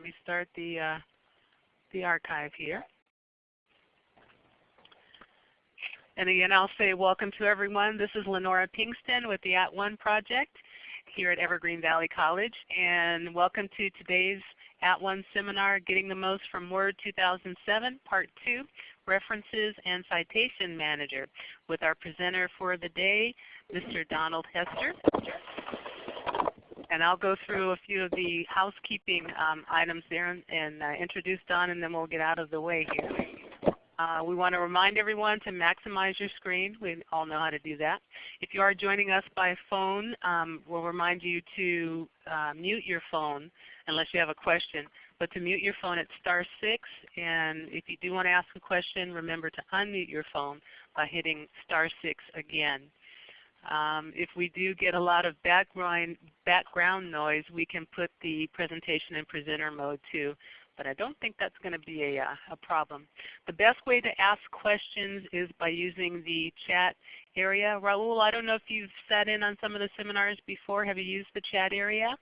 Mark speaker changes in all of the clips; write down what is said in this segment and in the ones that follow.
Speaker 1: let me start the, uh, the archive here. And again, I'll say welcome to everyone. This is Lenora Pinkston with the At One Project here at Evergreen Valley College. And welcome to today's At One seminar, Getting the Most from Word 2007, Part 2, References and Citation Manager, with our presenter for the day, Mr. Donald Hester. And I'll go through a few of the housekeeping um, items there and, and uh, introduce Don and then we'll get out of the way here. Uh, we want to remind everyone to maximize your screen. We all know how to do that. If you are joining us by phone, um, we'll remind you to uh, mute your phone unless you have a question. But to mute your phone, it's star 6. And if you do want to ask a question, remember to unmute your phone by hitting star 6 again. Um, if we do get a lot of background, background noise, we can put the presentation in presenter mode too but I don't think that's going to be a, uh, a problem. The best way to ask questions is by using the chat area. Raul, I don't know if you've sat in on some of the seminars before. Have you used the chat area?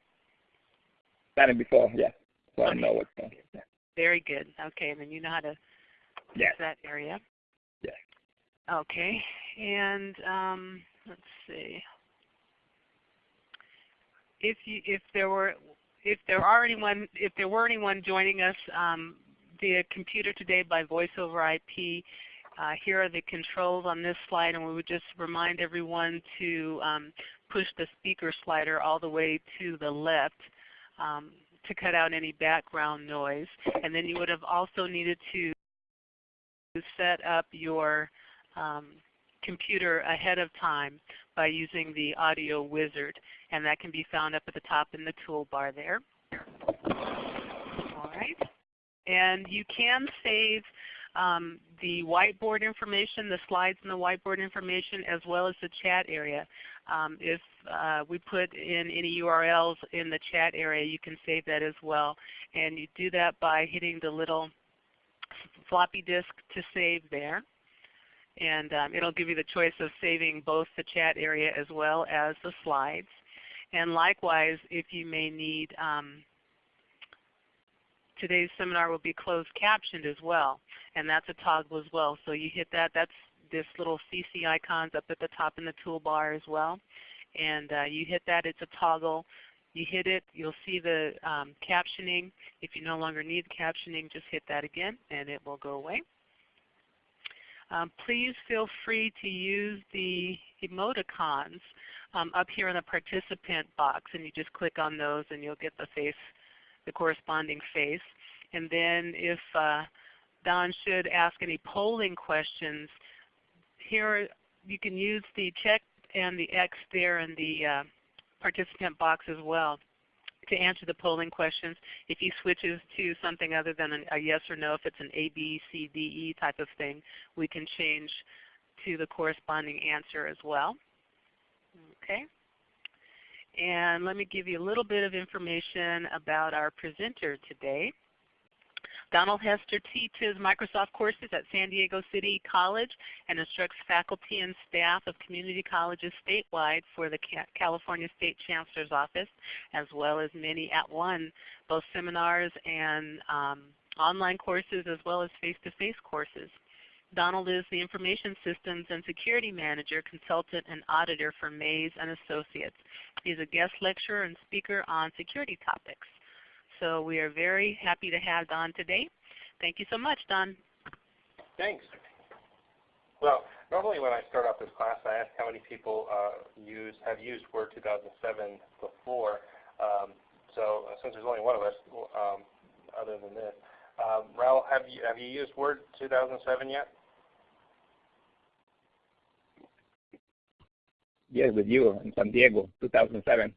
Speaker 2: Sat in before, yeah. So
Speaker 1: okay.
Speaker 2: I know what's going
Speaker 1: yeah. Very good. Okay, and then you know how to
Speaker 2: yes.
Speaker 1: use that area.
Speaker 2: Yes.
Speaker 1: Okay, and um, let's see. If you if there were if there are anyone, if there were anyone joining us um, via computer today by voice over IP, uh, here are the controls on this slide, and we would just remind everyone to um, push the speaker slider all the way to the left um, to cut out any background noise. And then you would have also needed to set up your um, computer ahead of time by using the audio wizard and that can be found up at the top in the toolbar there. All right. And you can save um, the whiteboard information, the slides and the whiteboard information, as well as the chat area. Um, if uh, we put in any URLs in the chat area, you can save that as well. And you do that by hitting the little floppy disk to save there. And um, it will give you the choice of saving both the chat area as well as the slides. And likewise, if you may need, um, today's seminar will be closed captioned as well. And that's a toggle as well. So you hit that, that's this little CC icons up at the top in the toolbar as well. And uh, you hit that, it's a toggle. You hit it, you'll see the um, captioning. If you no longer need captioning, just hit that again and it will go away. Um, please feel free to use the emoticons um, up here in the participant box and you just click on those and you'll get the face, the corresponding face. And then if uh, Don should ask any polling questions, here you can use the check and the X there in the uh, participant box as well to answer the polling questions. If he switches to something other than a, yes or no, if it's an A, B, C, D, E type of thing, we can change to the corresponding answer as well. Okay. And let me give you a little bit of information about our presenter today. Donald Hester teaches Microsoft courses at San Diego City College and instructs faculty and staff of community colleges statewide for the California State Chancellor's Office, as well as many at one, both seminars and um, online courses as well as face-to-face -face courses. Donald is the Information Systems and Security Manager, Consultant, and Auditor for Maze and Associates. He is a guest lecturer and speaker on security topics. So we are very happy to have Don today. Thank you so much, Don.
Speaker 3: Thanks. Well, normally when I start off this class, I ask how many people uh, use have used Word 2007 before. Um, so uh, since there's only one of us, um, other than this, um, Raul, have you have you used Word 2007 yet?
Speaker 2: Yes, with you in San Diego, 2007.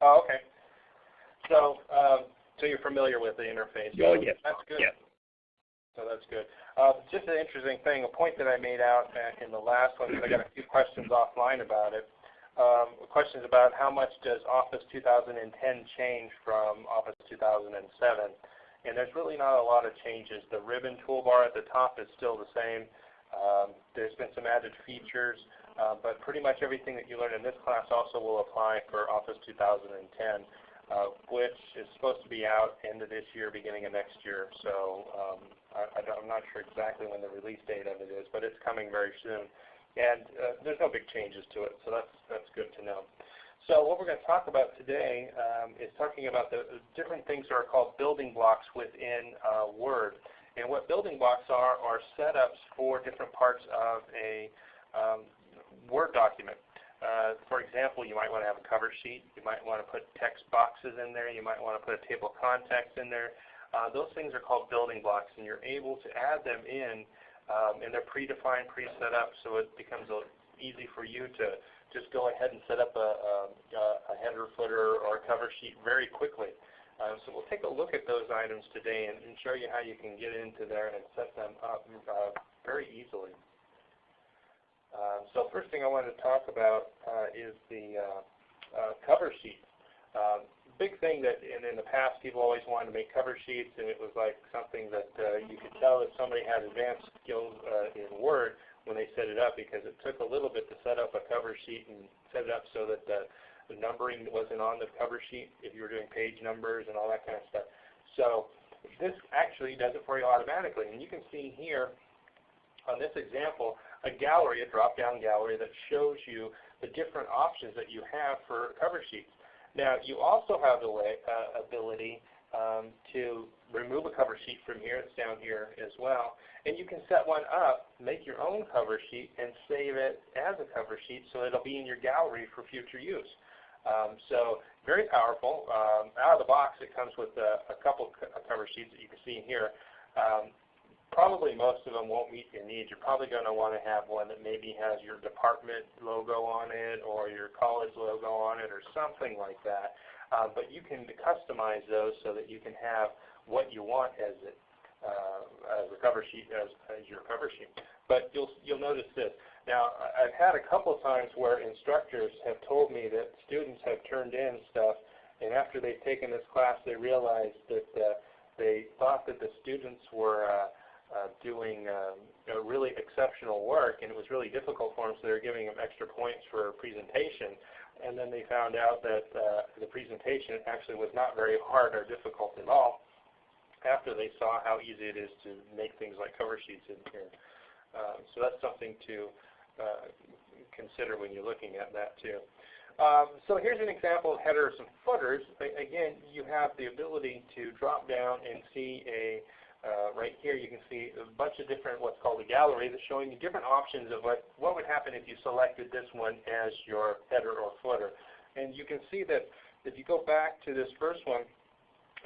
Speaker 3: Oh, okay. So, um, so you're familiar with the interface.
Speaker 2: Oh, yes.
Speaker 3: That's good.
Speaker 2: Yes.
Speaker 3: So that's good. Uh, just an interesting thing, a point that I made out back in the last one, because I got a few questions offline about it. Um, questions about how much does Office 2010 change from Office 2007. And there's really not a lot of changes. The ribbon toolbar at the top is still the same. Um, there's been some added features, uh, but pretty much everything that you learned in this class also will apply for Office 2010. Which is supposed to be out end of this year, beginning of next year. So um, I, am not sure exactly when the release date of it is, but it's coming very soon. And uh, there's no big changes to it, so that's, that's good to know. So what we're going to talk about today um, is talking about the different things that are called building blocks within uh, Word. And what building blocks are are setups for different parts of a um, Word document. Uh, for example, you might want to have a cover sheet. You might want to put text boxes in there. You might want to put a table of contents in there. Uh, those things are called building blocks, and you're able to add them in, um, and they're predefined, pre-set up, so it becomes easy for you to just go ahead and set up a, a, a header, footer, or a cover sheet very quickly. Um, so we'll take a look at those items today and, and, show you how you can get into there and set them up uh, very easily. Um, so first thing I wanted to talk about uh, is the uh, uh cover sheet. Um, big thing that in, in the past people always wanted to make cover sheets and it was like something that uh, you could tell if somebody had advanced skills uh, in Word when they set it up because it took a little bit to set up a cover sheet and set it up so that the, the numbering wasn't on the cover sheet if you were doing page numbers and all that kind of stuff. So this actually does it for you automatically. And you can see here on this example a gallery, a drop-down gallery that shows you the different options that you have for cover sheets. Now you also have the way, uh, ability um, to remove a cover sheet from here. It's down here as well. And you can set one up, make your own cover sheet, and save it as a cover sheet so it'll be in your gallery for future use. Um, so very powerful. Um, out of the box it comes with a, a couple co cover sheets that you can see in here. Um, probably most of them won't meet your needs. You're probably going to want to have one that maybe has your department logo on it or your college logo on it or something like that. Uh, but you can customize those so that you can have what you want as it uh, as a cover sheet as, as your cover sheet. But you'll you'll notice this. Now I've had a couple of times where instructors have told me that students have turned in stuff, and after they've taken this class, they realized that uh, they thought that the students were uh, uh, doing um, really exceptional work, and it was really difficult for them, so they were giving them extra points for a presentation. And then they found out that uh, the presentation actually was not very hard or difficult at all after they saw how easy it is to make things like cover sheets in here. Um, so that's something to uh, consider when you're looking at that too. Um, so here's an example of headers and footers. again, you have the ability to drop down and see a, uh, right here you can see a bunch of different what's called a gallery that's showing you different options of what, what would happen if you selected this one as your header or footer. And you can see that if you go back to this first one,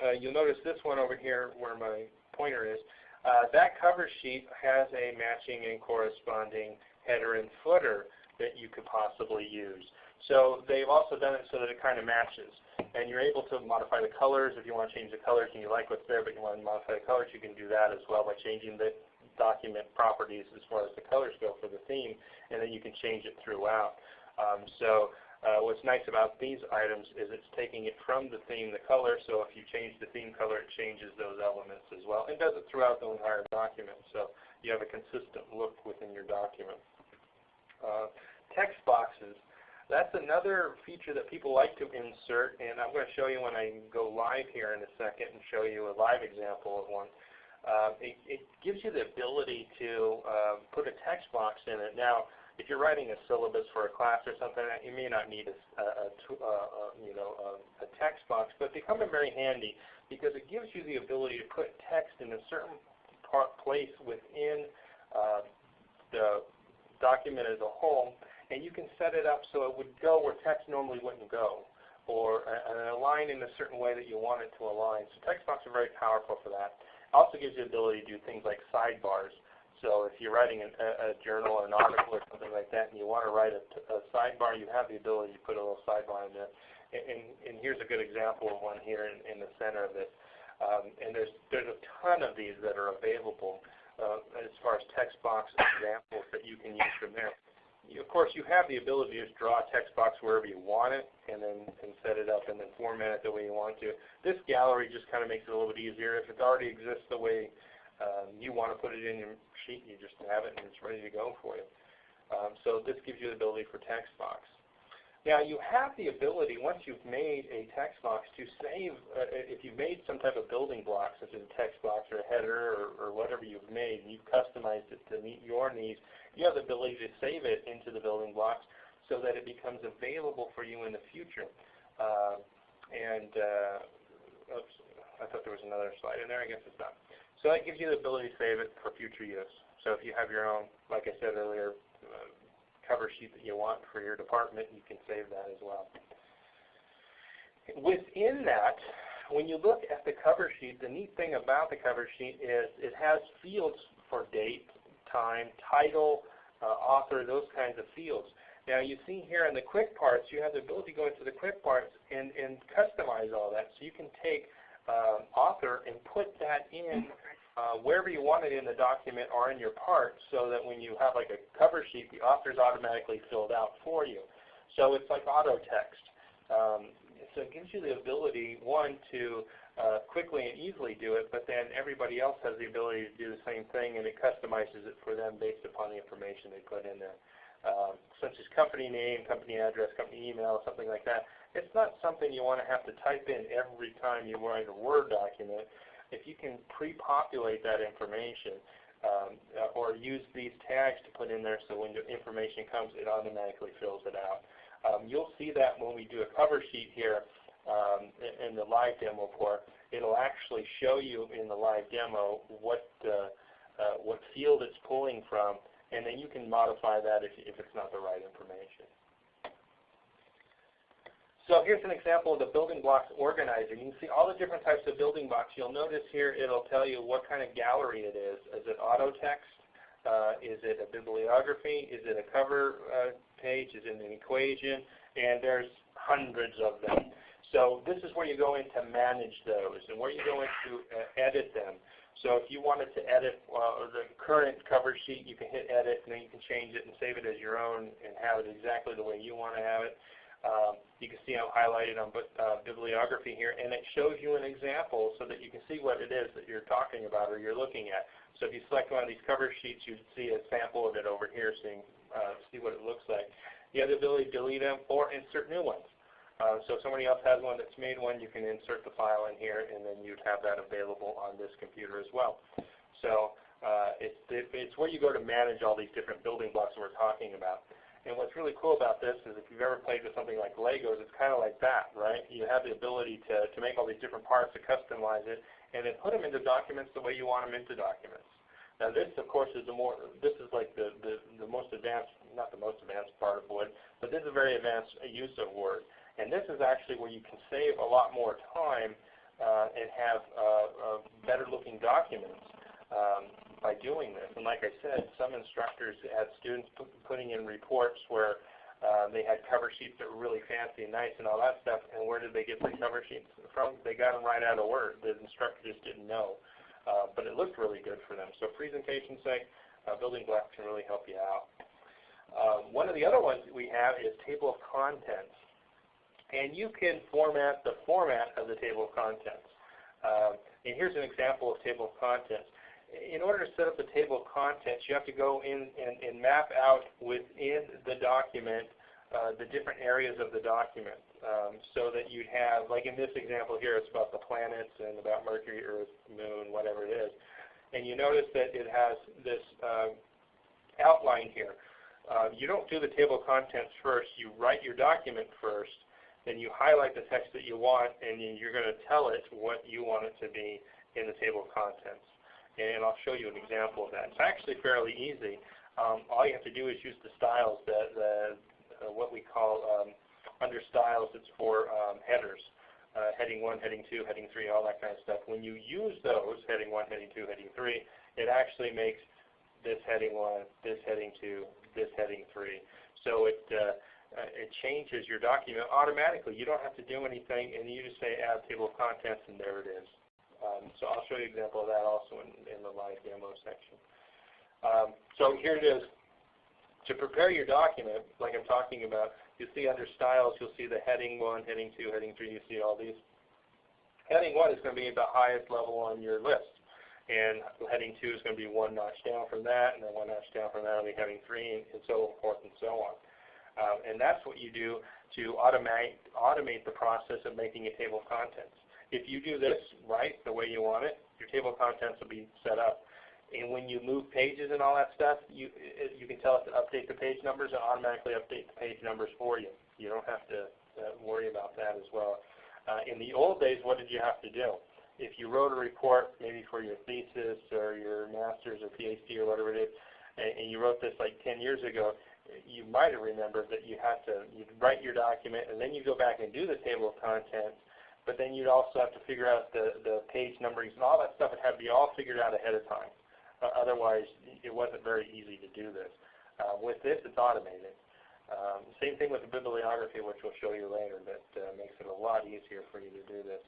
Speaker 3: uh, you'll notice this one over here where my pointer is. Uh, that cover sheet has a matching and corresponding header and footer that you could possibly use. So they've also done it so that it kind of matches. And you're able to modify the colors if you want to change the colors and you like what's there but you want to modify the colors, you can do that as well by changing the document properties as far as the colors go for the theme, and then you can change it throughout. Um, so uh, what's nice about these items is it's taking it from the theme, the color, so if you change the theme color, it changes those elements as well, and does it throughout the entire document, so you have a consistent look within your document. Uh, text boxes, that's another feature that people like to insert, and I'm going to show you when I go live here in a second and show you a live example of one. Uh, it, it, gives you the ability to uh, put a text box in it. Now, if you're writing a syllabus for a class or something, you may not need a, a, a, a you know a, text box, but they come in very handy because it gives you the ability to put text in a certain part, place within uh, the document as a whole, and you can set it up so it would go where text normally wouldn't go, or uh, align in a certain way that you want it to align. So text boxes are very powerful for that. It also gives you the ability to do things like sidebars. So if you're writing a, a, journal or an article or something like that and you want to write a, a sidebar, you have the ability to put a little sidebar in there. And, and, and here's a good example of one here in, in the center of this. Um, and there's, there's a ton of these that are available uh, as far as text box examples that you can use from there. You, of course, you have the ability to just draw a text box wherever you want it and then and set it up and then format it the way you want to. This gallery just kind of makes it a little bit easier. If it already exists the way um, you want to put it in your sheet, you just have it and it's ready to go for you. Um, so this gives you the ability for text box. Now you have the ability, once you've made a text box, to save, uh, if you've made some type of building block, such as a text box or a header or, or whatever you've made, and you've customized it to meet your needs, you have the ability to save it into the building blocks so that it becomes available for you in the future. Uh, and, uh, oops, I thought there was another slide in there, I guess it's not. So that gives you the ability to save it for future use. So if you have your own, like I said earlier, uh, cover sheet that you want for your department, you can save that as well. Within that, when you look at the cover sheet, the neat thing about the cover sheet is it has fields for date, time, title, uh, author, those kinds of fields. Now you see here in the quick parts, you have the ability to go into the quick parts and, and customize all that. So you can take uh, author and put that in uh, wherever you want it in the document or in your part so that when you have like a cover sheet, the author is automatically filled out for you. So it's like auto text. Um, so it gives you the ability, one, to uh, quickly and easily do it, but then everybody else has the ability to do the same thing and it customizes it for them based upon the information they put in there. Um, such as company name, company address, company email, something like that. It's not something you want to have to type in every time you write a Word document if you can pre-populate that information um, uh, or use these tags to put in there so when information comes it automatically fills it out. Um, you'll see that when we do a cover sheet here um, in the live demo port. It'll actually show you in the live demo what, uh, uh, what field it's pulling from and then you can modify that if, if it's not the right information. So here's an example of the building blocks organizer. You can see all the different types of building blocks. You'll notice here it'll tell you what kind of gallery it is. Is it auto text? Uh, is it a bibliography? Is it a cover uh, page? Is it an equation? And there's hundreds of them. So this is where you go in to manage those and where you go in to uh, edit them. So if you wanted to edit uh, the current cover sheet, you can hit edit and then you can change it and save it as your own and have it exactly the way you want to have it. Um, you can see I'm highlighted on uh, bibliography here, and it shows you an example so that you can see what it is that you're talking about or you're looking at. So if you select one of these cover sheets, you see a sample of it over here can uh, see what it looks like. You have the ability to delete them or insert new ones. Uh, so if somebody else has one that's made one, you can insert the file in here, and then you'd have that available on this computer as well. So uh, it's, it's where you go to manage all these different building blocks that we're talking about. And what's really cool about this is if you've ever played with something like Legos, it's kind of like that, right? You have the ability to, to make all these different parts, to customize it, and then put them into documents the way you want them into documents. Now this, of course, is the more, this is like the, the, the most advanced, not the most advanced part of Word, but this is a very advanced use of Word. And this is actually where you can save a lot more time uh, and have uh, uh, better looking documents. Um, by doing this. And like I said, some instructors had students putting in reports where uh, they had cover sheets that were really fancy and nice and all that stuff. And where did they get the cover sheets from? They got them right out of Word. The instructor just didn't know. Uh, but it looked really good for them. So presentation sake, uh, building blocks can really help you out. Um, one of the other ones that we have is table of contents. And you can format the format of the table of contents. Uh, and here's an example of table of contents in order to set up the table of contents, you have to go in and, and map out within the document uh, the different areas of the document um, so that you'd have, like in this example here, it's about the planets and about Mercury, Earth, Moon, whatever it is. And you notice that it has this uh, outline here. Uh, you don't do the table of contents first. You write your document first. Then you highlight the text that you want, and you're going to tell it what you want it to be in the table of contents and I'll show you an example of that. It's actually fairly easy. Um, all you have to do is use the styles, the, uh, what we call um, under styles, it's for um, headers. Uh, heading 1, heading 2, heading 3, all that kind of stuff. When you use those, heading 1, heading 2, heading 3, it actually makes this heading 1, this heading 2, this heading 3. So it, uh, uh, it changes your document automatically. You don't have to do anything, and you just say add table of contents, and there it is. Um, so I'll show you an example of that also in, in the live demo section. Um, so here it is. To prepare your document, like I'm talking about, you see under styles, you'll see the heading 1, heading 2, heading 3, you see all these. Heading 1 is going to be the highest level on your list. And heading 2 is going to be one notch down from that, and then one notch down from that will be heading 3, and so forth and so on. Um, and that's what you do to automate, automate the process of making a table of contents. If you do this right, the way you want it, your table of contents will be set up. And when you move pages and all that stuff, you, you can tell it to update the page numbers and automatically update the page numbers for you. You don't have to uh, worry about that as well. Uh, in the old days, what did you have to do? If you wrote a report, maybe for your thesis or your master's or PhD or whatever it is, and, and you wrote this like 10 years ago, you might have remembered that you had to you'd write your document and then you go back and do the table of contents, but then you'd also have to figure out the, the page numberings and all that stuff would have to be all figured out ahead of time. Uh, otherwise, it wasn't very easy to do this. Uh, with this, it's automated. Um, same thing with the bibliography, which we'll show you later, that uh, makes it a lot easier for you to do this.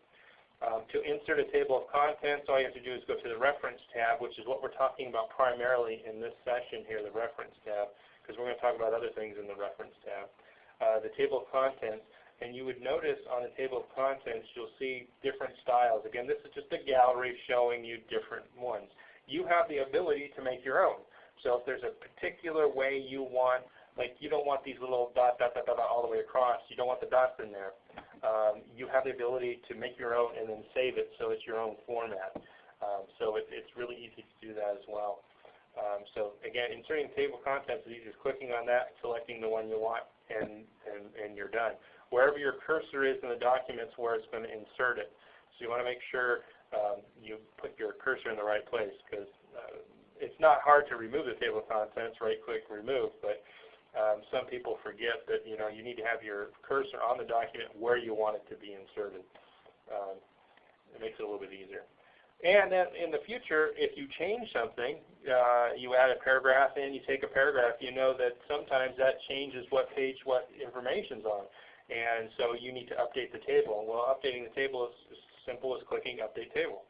Speaker 3: Um, to insert a table of contents, all you have to do is go to the Reference tab, which is what we're talking about primarily in this session here, the Reference tab, because we're going to talk about other things in the Reference tab. Uh, the table of contents, and you would notice on the table of contents you'll see different styles. Again, this is just a gallery showing you different ones. You have the ability to make your own. So if there's a particular way you want like you don't want these little dot, dot, dot, dot, all the way across. You don't want the dots in there. Um, you have the ability to make your own and then save it so it's your own format. Um, so it, it's really easy to do that as well. Um, so again, inserting table of contents is easy as clicking on that, selecting the one you want, and, and, and you're done. Wherever your cursor is in the document is where it's going to insert it. So you want to make sure um, you put your cursor in the right place because uh, it's not hard to remove the table of contents, right click remove, but um, some people forget that you know you need to have your cursor on the document where you want it to be inserted. Um, it makes it a little bit easier. And then in the future, if you change something, uh, you add a paragraph in, you take a paragraph, you know that sometimes that changes what page what information's on. And so you need to update the table. Well, updating the table is as simple as clicking Update Table.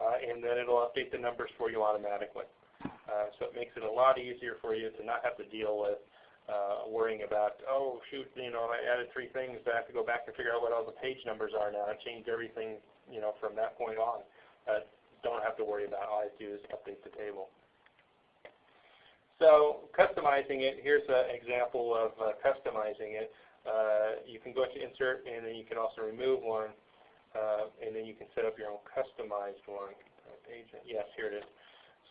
Speaker 3: Uh, and then it will update the numbers for you automatically. Uh, so it makes it a lot easier for you to not have to deal with uh, worrying about, oh shoot, you know, I added three things, but I have to go back and figure out what all the page numbers are now. I changed everything, you know, from that point on. Uh, don't have to worry about. All I to do is update the table. So customizing it, here's an example of uh, customizing it. Uh, you can go to insert and then you can also remove one uh, and then you can set up your own customized one. Page, yes, here it is.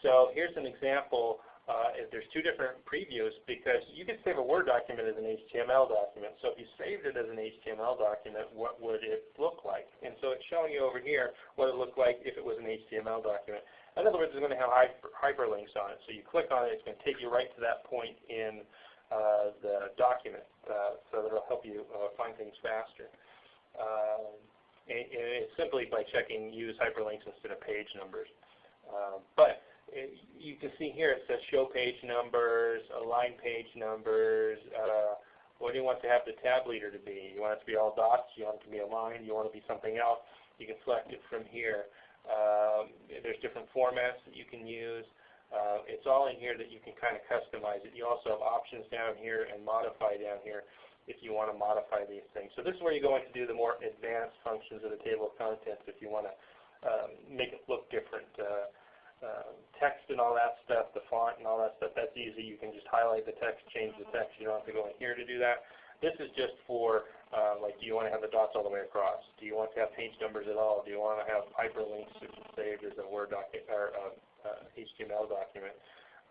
Speaker 3: So here's an example uh, there's two different previews because you can save a Word document as an HTML document. So if you saved it as an HTML document, what would it look like? And so it's showing you over here what it looked like if it was an HTML document. In other words, it's going to have hyper, hyperlinks on it. So you click on it, it's going to take you right to that point in uh, the document. Uh, so that it'll help you uh, find things faster. Um, and, it's simply by checking use hyperlinks instead of page numbers. Um, but you can see here it says show page numbers, align page numbers. Uh, what do you want to have the tab leader to be? You want it to be all dots? You want it to be aligned? You want it to be something else? You can select it from here. Um, there's different formats that you can use. Uh, it's all in here that you can kind of customize it. You also have options down here and modify down here if you want to modify these things. So this is where you go in to do the more advanced functions of the table of contents if you want to um, make it look different. Uh, uh, text and all that stuff, the font and all that stuff, that's easy. You can just highlight the text, change the text. You don't have to go in here to do that. This is just for, uh, like, do you want to have the dots all the way across? Do you want to have page numbers at all? Do you want to have hyperlinks saved as a Word document or uh, uh, HTML document?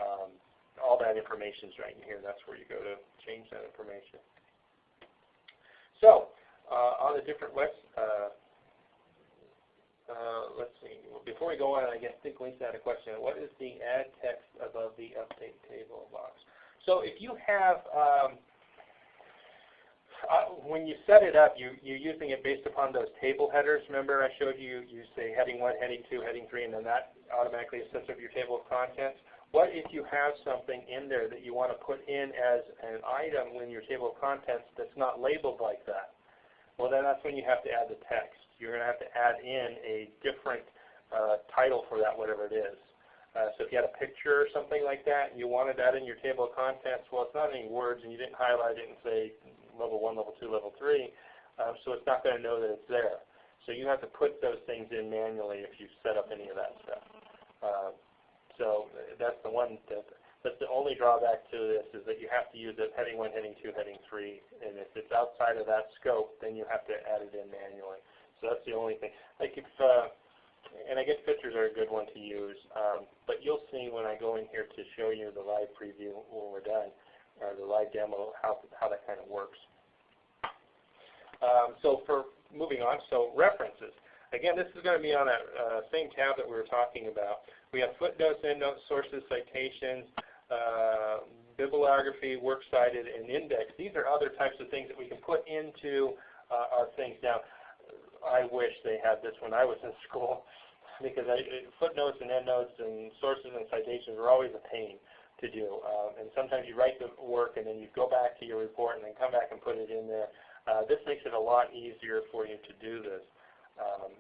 Speaker 3: Um, all that information is right in here. That's where you go to change that information. So, uh, on the different webs, uh, uh, let's see. Before we go on, I guess think Lisa had a question. What is the add text above the update table box? So if you have, um, when you set it up, you, you're using it based upon those table headers. Remember I showed you, you say heading 1, heading 2, heading 3, and then that automatically sets up your table of contents. What if you have something in there that you want to put in as an item in your table of contents that's not labeled like that? Well, then that's when you have to add the text you're going to have to add in a different uh, title for that, whatever it is. Uh, so if you had a picture or something like that, and you wanted that in your table of contents, well, it's not any words, and you didn't highlight it and say level 1, level 2, level 3, um, so it's not going to know that it's there. So you have to put those things in manually if you set up any of that stuff. Uh, so that's the one that But the only drawback to this is that you have to use it heading 1, heading 2, heading 3, and if it's outside of that scope, then you have to add it in manually. So that's the only thing. Like if, uh, and I guess pictures are a good one to use, um, but you'll see when I go in here to show you the live preview when we're done, or the live demo, how, how that kind of works. Um, so for moving on, so references. Again, this is going to be on that uh, same tab that we were talking about. We have footnotes, endnotes, sources, citations, uh, bibliography, works cited, and index. These are other types of things that we can put into uh, our things. Now, I wish they had this when I was in school because I, footnotes and endnotes and sources and citations are always a pain to do. Um, and sometimes you write the work and then you go back to your report and then come back and put it in there. Uh, this makes it a lot easier for you to do this. Um,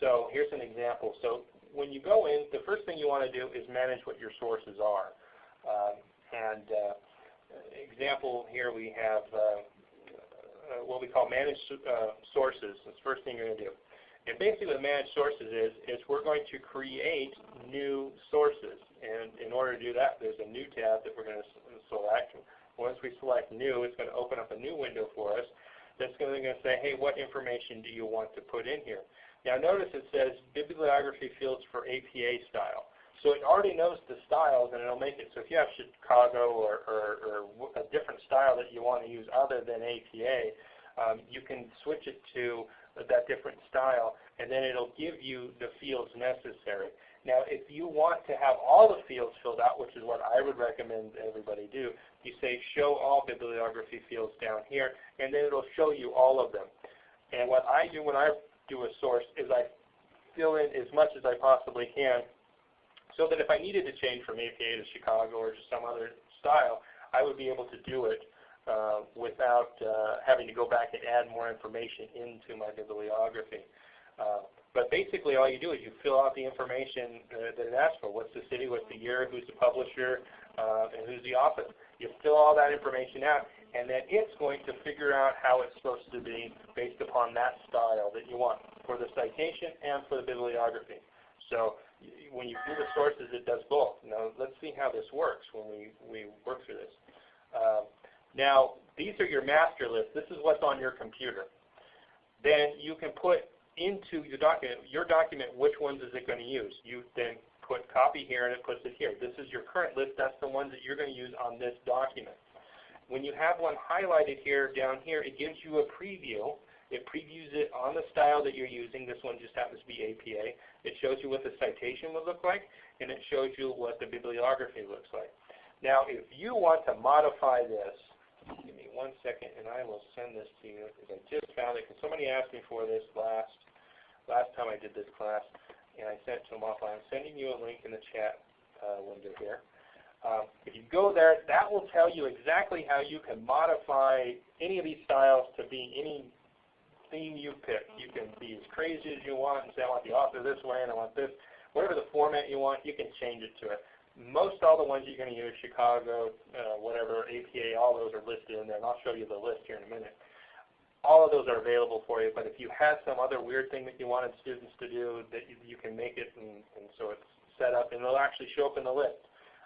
Speaker 3: so here's an example. So when you go in, the first thing you want to do is manage what your sources are. Um, and uh, example here we have uh, uh, what we call managed uh, sources. That's the first thing you're going to do. And basically what managed sources is, is we're going to create new sources. And in order to do that, there's a new tab that we're going to select. Once we select new, it's going to open up a new window for us that's going to say, hey, what information do you want to put in here? Now notice it says bibliography fields for APA style. So it already knows the styles and it'll make it. So if you have Chicago or, or, or a different style that you want to use other than APA, um, you can switch it to that different style and then it'll give you the fields necessary. Now if you want to have all the fields filled out, which is what I would recommend everybody do, you say show all bibliography fields down here and then it'll show you all of them. And what I do when I do a source is I fill in as much as I possibly can so that if I needed to change from APA to Chicago or to some other style, I would be able to do it uh, without uh, having to go back and add more information into my bibliography. Uh, but basically all you do is you fill out the information uh, that it asks for. What's the city, what's the year, who's the publisher, uh, and who's the author. You fill all that information out, and then it's going to figure out how it's supposed to be based upon that style that you want for the citation and for the bibliography. So when you do the sources, it does both. Now let's see how this works when we, we work through this. Uh, now these are your master lists. This is what's on your computer. Then you can put into your document, your document, which ones is it going to use. You then put copy here and it puts it here. This is your current list. That's the ones that you're going to use on this document. When you have one highlighted here down here, it gives you a preview it previews it on the style that you're using. This one just happens to be APA. It shows you what the citation would look like, and it shows you what the bibliography looks like. Now, if you want to modify this, give me one second, and I will send this to you because I just found it. Because somebody asked me for this last last time I did this class, and I sent it to them offline. I'm sending you a link in the chat uh, window here. Um, if you go there, that will tell you exactly how you can modify any of these styles to be any theme you pick. You can be as crazy as you want and say, I want the author this way and I want this. Whatever the format you want, you can change it to it. Most all the ones you're going to use, Chicago, uh, whatever, APA, all those are listed in there, and I'll show you the list here in a minute. All of those are available for you, but if you had some other weird thing that you wanted students to do, that you, you can make it, and, and so it's set up, and it'll actually show up in the list.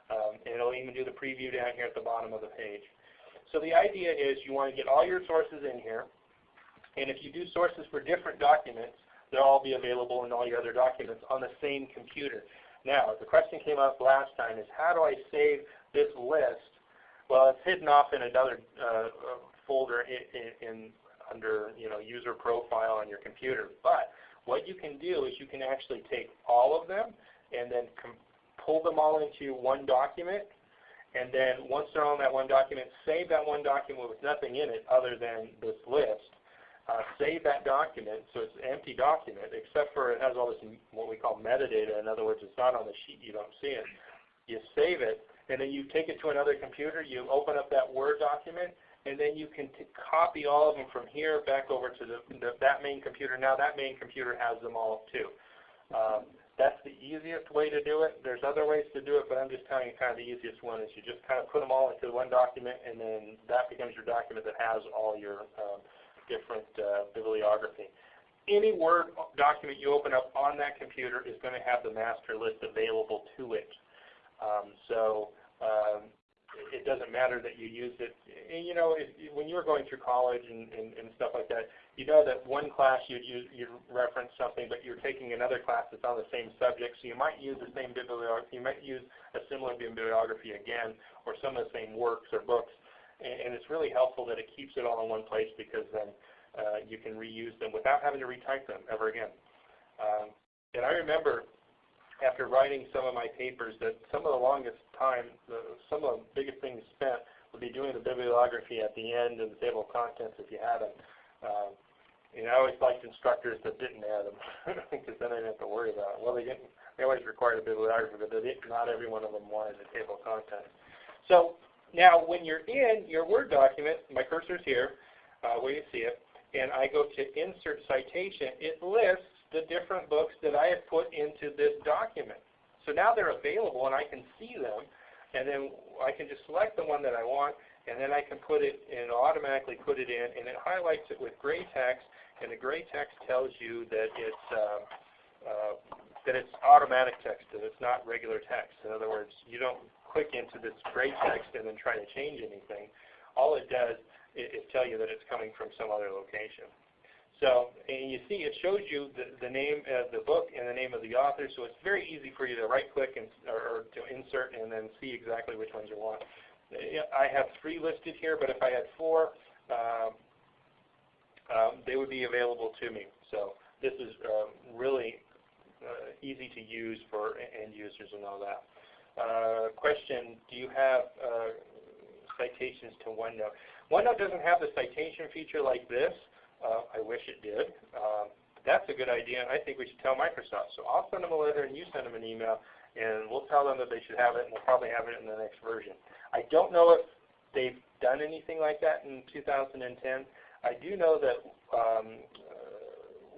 Speaker 3: Um, and it'll even do the preview down here at the bottom of the page. So the idea is you want to get all your sources in here. And if you do sources for different documents, they'll all be available in all your other documents on the same computer. Now, the question came up last time is how do I save this list? Well, it's hidden off in another uh, folder in, in, in under you know user profile on your computer. But what you can do is you can actually take all of them and then pull them all into one document. And then once they're on that one document, save that one document with nothing in it other than this list uh, save that document, so it's an empty document, except for it has all this what we call metadata. In other words, it's not on the sheet, you don't see it. You save it, and then you take it to another computer, you open up that Word document, and then you can copy all of them from here back over to the, the, that main computer. Now that main computer has them all too. Um, that's the easiest way to do it. There's other ways to do it, but I'm just telling you kind of the easiest one is you just kind of put them all into one document, and then that becomes your document that has all your um, different uh, bibliography. Any Word document you open up on that computer is going to have the master list available to it. Um, so um, it doesn't matter that you use it. And, you know, if, when you were going through college and, and, and stuff like that, you know that one class you'd, use, you'd reference something, but you're taking another class that's on the same subject, so you might use the same bibliography, you might use a similar bibliography again, or some of the same works or books. And, and it's really helpful that it keeps it all in one place because then uh, you can reuse them without having to retype them ever again. Um, and I remember after writing some of my papers that some of the longest time, the, some of the biggest things spent would be doing the bibliography at the end and the table of contents if you had them. Um, and I always liked instructors that didn't add them because then I didn't have to worry about it. Well, they didn't. They always required a bibliography, but they didn't, not every one of them wanted a table of contents. So now when you're in your Word document, my cursor's here uh, where you see it, and I go to Insert Citation, it lists the different books that I have put into this document. So now they're available and I can see them, and then I can just select the one that I want, and then I can put it and automatically put it in, and it highlights it with gray text, and the gray text tells you that it's uh, uh, that it's automatic text, that it's not regular text. In other words, you don't click into this gray text and then try to change anything. All it does is, is tell you that it's coming from some other location. So, and you see it shows you the, the name of the book and the name of the author, so it's very easy for you to right click and, or, or to insert and then see exactly which ones you want. I have three listed here, but if I had four, um, um, they would be available to me. So this is um, really uh, easy to use for end users and all that. Uh, question, do you have uh, citations to OneNote? OneNote doesn't have the citation feature like this. Uh, I wish it did. Um, that's a good idea, I think we should tell Microsoft. So I'll send them a letter, and you send them an email, and we'll tell them that they should have it, and we'll probably have it in the next version. I don't know if they've done anything like that in 2010. I do know that um,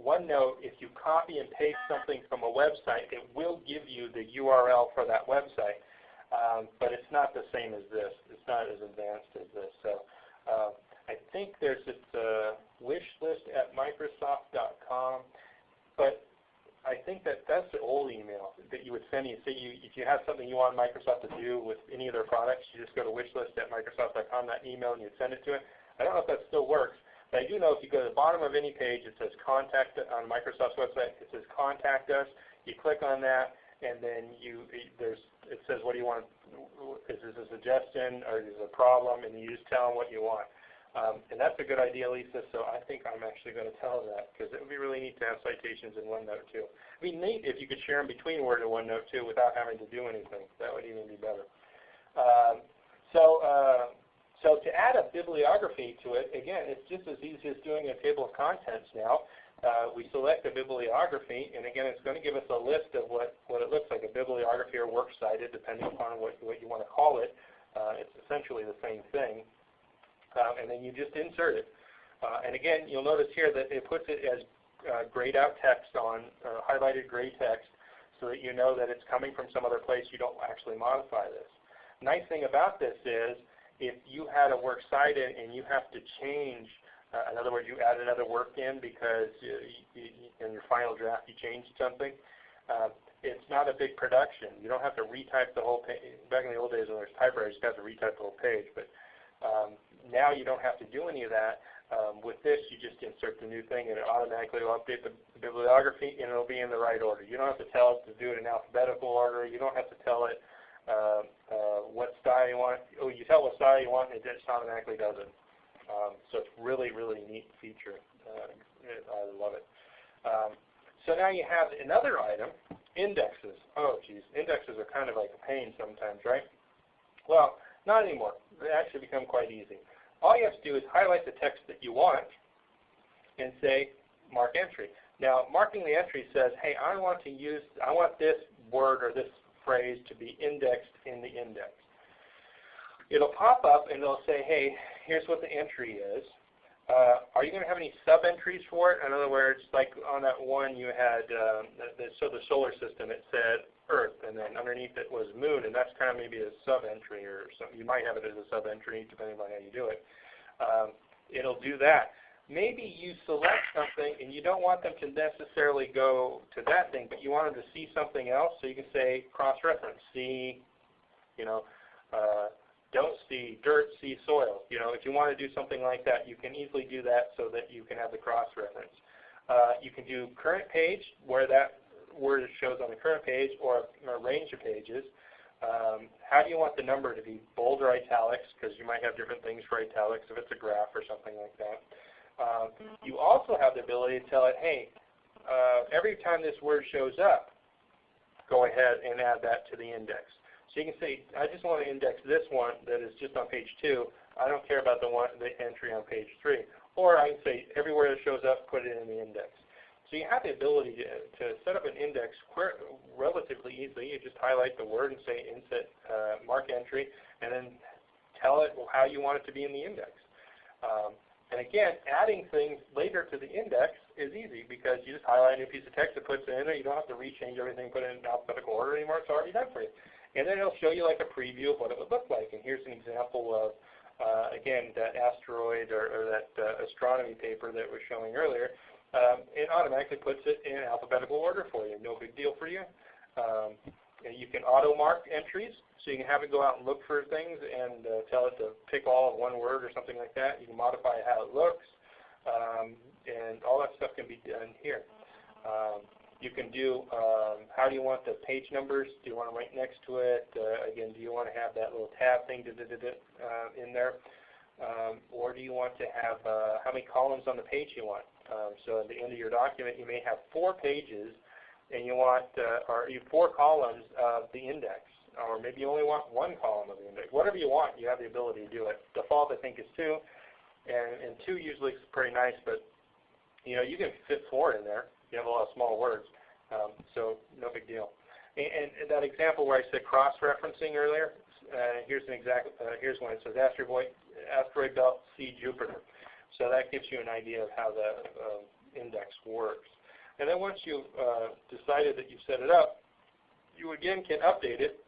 Speaker 3: OneNote, if you copy and paste something from a website, it will give you the URL for that website. Um, but it's not the same as this. It's not as advanced as this. So uh, I think there's this uh, wish list at Microsoft.com, but I think that that's the old email that you would send. You say you, if you have something you want Microsoft to do with any of their products, you just go to wishlist at Microsoft.com, that email, and you send it to it. I don't know if that still works, but I do know if you go to the bottom of any page, it says contact on Microsoft's website. It says contact us. You click on that, and then you there's it says what do you want? Is this a suggestion or is this a problem? And you just tell them what you want. Um, and that's a good idea, Lisa. So I think I'm actually going to tell that because it would be really neat to have citations in OneNote too. It'd be neat if you could share them between Word and OneNote too without having to do anything. That would even be better. Um, so. Uh, so to add a bibliography to it, again, it's just as easy as doing a table of contents now. Uh, we select a bibliography, and again, it's going to give us a list of what, what it looks like, a bibliography or works cited, depending upon what, what you want to call it. Uh, it's essentially the same thing. Uh, and then you just insert it. Uh, and again, you'll notice here that it puts it as uh, grayed out text on, uh, highlighted gray text, so that you know that it's coming from some other place. You don't actually modify this. Nice thing about this is if you had a work cited and you have to change, uh, in other words, you add another work in because you, you, in your final draft you changed something, uh, it's not a big production. You don't have to retype the whole page. Back in the old days when there was typewriters, you have to retype the whole page. But um, now you don't have to do any of that. Um, with this, you just insert the new thing, and it automatically will update the, bibliography, and it will be in the right order. You don't have to tell it to do it in alphabetical order. You don't have to tell it uh, uh, what style you want. Oh, you tell what style you want, and it just automatically does it. Um, so it's really, really neat feature. Uh, I love it. Um, so now you have another item, indexes. Oh, geez, indexes are kind of like a pain sometimes, right? Well, not anymore. They actually become quite easy. All you have to do is highlight the text that you want and say mark entry. Now, marking the entry says, hey, I want to use, I want this word or this phrase to be indexed in the index. It'll pop up and it'll say, hey, here's what the entry is. Uh, are you going to have any sub-entries for it? In other words, like on that one you had, um, the, so the solar system, it said Earth, and then underneath it was Moon, and that's kind of maybe a sub-entry or something. You might have it as a sub-entry depending on how you do it. Um, it'll do that maybe you select something and you don't want them to necessarily go to that thing, but you want them to see something else, so you can say cross-reference, see, you know, uh, don't see dirt, see soil. You know, if you want to do something like that, you can easily do that so that you can have the cross-reference. Uh, you can do current page, where that word shows on the current page, or a range of pages. Um, how do you want the number to be, bold or italics, because you might have different things for italics if it's a graph or something like that. Um, you also have the ability to tell it, hey, uh, every time this word shows up, go ahead and add that to the index. So you can say, I just want to index this one that is just on page 2. I don't care about the one the entry on page 3. Or I can say, everywhere that shows up, put it in the index. So you have the ability to, to set up an index relatively easily. You just highlight the word and say insert uh, mark entry, and then tell it how you want it to be in the index. Um, and again, adding things later to the index is easy because you just highlight a new piece of text that puts it in there. You don't have to rechange everything, put it in alphabetical order anymore. It's already done for you. And then it'll show you like a preview of what it would look like. And here's an example of, uh, again, that asteroid or, or that uh, astronomy paper that was showing earlier. Um, it automatically puts it in alphabetical order for you. No big deal for you. Um, you can auto mark entries. So you can have it go out and look for things and uh, tell it to pick all of one word or something like that. You can modify how it looks, um, and all that stuff can be done here. Um, you can do um, how do you want the page numbers? Do you want them right next to it? Uh, again, do you want to have that little tab thing da, da, da, uh, in there? Um, or do you want to have uh, how many columns on the page you want? Um, so at the end of your document, you may have four pages, and you want uh, or you four columns of the index or maybe you only want one column of the index. Whatever you want, you have the ability to do it. Default, I think, is two, and, and two usually is pretty nice, but you know you can fit four in there. You have a lot of small words, um, so no big deal. And, and, that example where I said cross-referencing earlier, uh, here's an exact. Uh, here's one. It says asteroid, asteroid belt, see Jupiter. So that gives you an idea of how the uh, index works. And then once you've uh, decided that you've set it up, you again can update it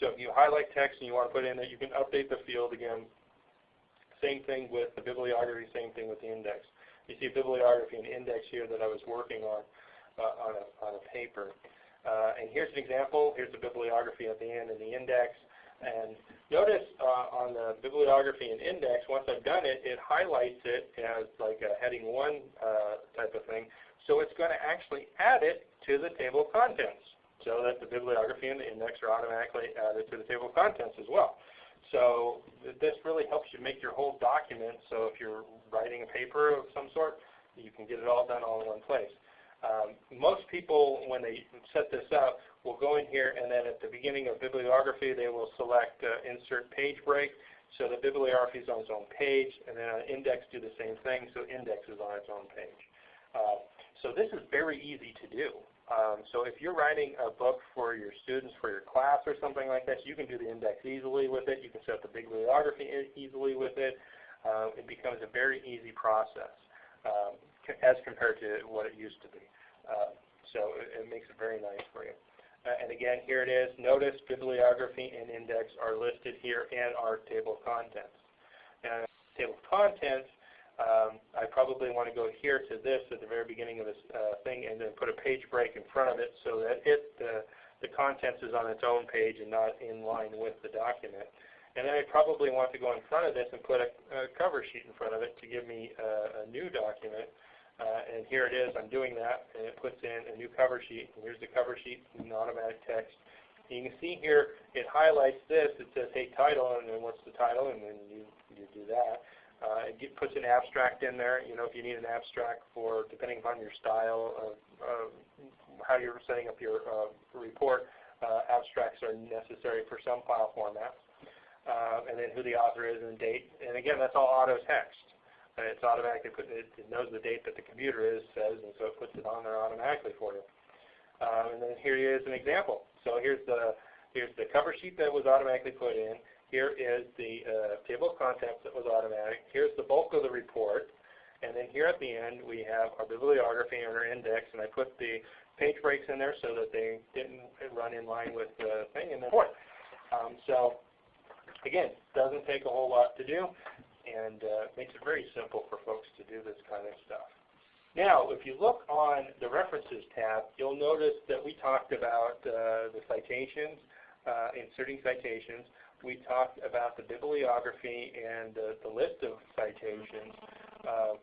Speaker 3: so if you highlight text and you want to put in that, you can update the field again. Same thing with the bibliography, same thing with the index. You see bibliography and index here that I was working on uh, on, a, on a paper. Uh, and here's an example. Here's the bibliography at the end and the index. And notice uh, on the bibliography and index, once I've done it, it highlights it as like a heading 1 uh, type of thing. So it's going to actually add it to the table of contents so that the bibliography and the index are automatically added to the table of contents as well. So this really helps you make your whole document so if you're writing a paper of some sort, you can get it all done all in one place. Um, most people, when they set this up, will go in here and then at the beginning of bibliography, they will select uh, insert page break. So the bibliography is on its own page, and then an index do the same thing, so index is on its own page. Uh, so this is very easy to do. Um, so if you're writing a book for your students, for your class or something like that, you can do the index easily with it. You can set the bibliography easily with it. Uh, it becomes a very easy process um, as compared to what it used to be. Uh, so it, it, makes it very nice for you. Uh, and again, here it is. Notice bibliography and index are listed here in our table of contents. And table of contents um, I probably want to go here to this at the very beginning of this uh, thing and then put a page break in front of it so that it uh, the contents is on its own page and not in line with the document. And then I probably want to go in front of this and put a, a cover sheet in front of it to give me a, a new document. Uh, and here it is. I'm doing that, and it puts in a new cover sheet. And here's the cover sheet in automatic text. And you can see here it highlights this. It says, hey, title, and then what's the title, and then you, you do that. Uh, it get, puts an abstract in there. You know, if you need an abstract for, depending upon your style of uh, how you're setting up your uh, report, uh, abstracts are necessary for some file formats. Uh, and then who the author is and date. And again, that's all auto text. It's automatically put, it, it knows the date that the computer is says, and so it puts it on there automatically for you. Um, and then here is an example. So here's the here's the cover sheet that was automatically put in. Here is the uh, table of contents that was automatic. Here's the bulk of the report. And then here at the end, we have our bibliography and our index. And I put the page breaks in there so that they didn't run in line with the thing. And then um, so again, doesn't take a whole lot to do and uh, makes it very simple for folks to do this kind of stuff. Now, if you look on the References tab, you'll notice that we talked about uh, the citations, uh, inserting citations. we talked about the bibliography and uh, the list of citations. Uh,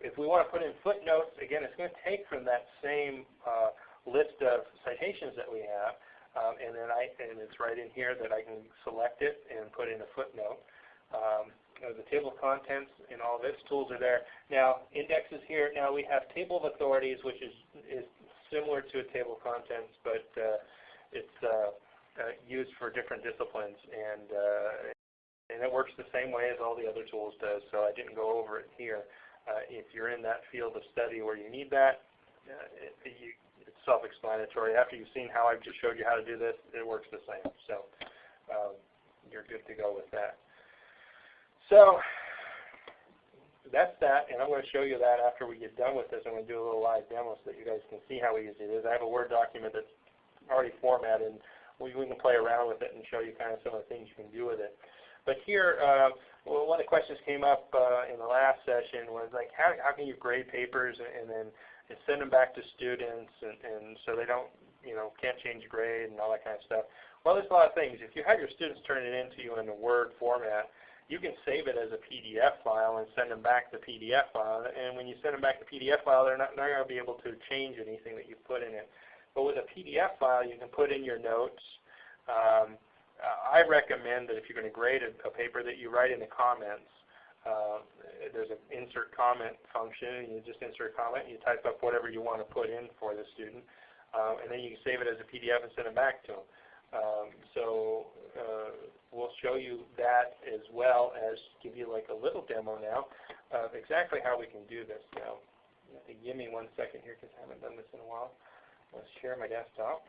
Speaker 3: if we want to put in footnotes, again, it's going to take from that same uh, list of citations that we have, um, and then I and it's right in here that I can select it and put in a footnote. Um, the table of contents and all of its tools are there. Now, indexes here. Now we have table of authorities, which is is similar to a table of contents, but uh, it's uh, uh, used for different disciplines, and uh, and it works the same way as all the other tools does. So I didn't go over it here. Uh, if you're in that field of study where you need that, uh, it, you, it's self-explanatory. After you've seen how I've just showed you how to do this, it works the same. So um, you're good to go with that. So that's that, and I'm going to show you that after we get done with this. I'm going to do a little live demo so that you guys can see how easy it is. I have a Word document that's already formatted, and we, we can play around with it and show you kind of some of the things you can do with it. But here, uh, well, one of the questions came up uh, in the last session was like, how, how can you grade papers and, and then send them back to students, and, and so they don't, you know, can't change grade and all that kind of stuff. Well, there's a lot of things. If you have your students turn it into you in a Word format, you can save it as a PDF file and send them back the PDF file. And when you send them back the PDF file, they're not, not going to be able to change anything that you put in it. But with a PDF file, you can put in your notes. Um, I recommend that if you're going to grade a, a, paper that you write in the comments. Uh, there's an insert comment function, and you just insert a comment, and you type up whatever you want to put in for the student, uh, and then you can save it as a PDF and send it back to them. Um, so uh, we'll show you that as well as give you like a little demo now of exactly how we can do this now. Give me one second here because I haven't done this in a while. Let's share my desktop.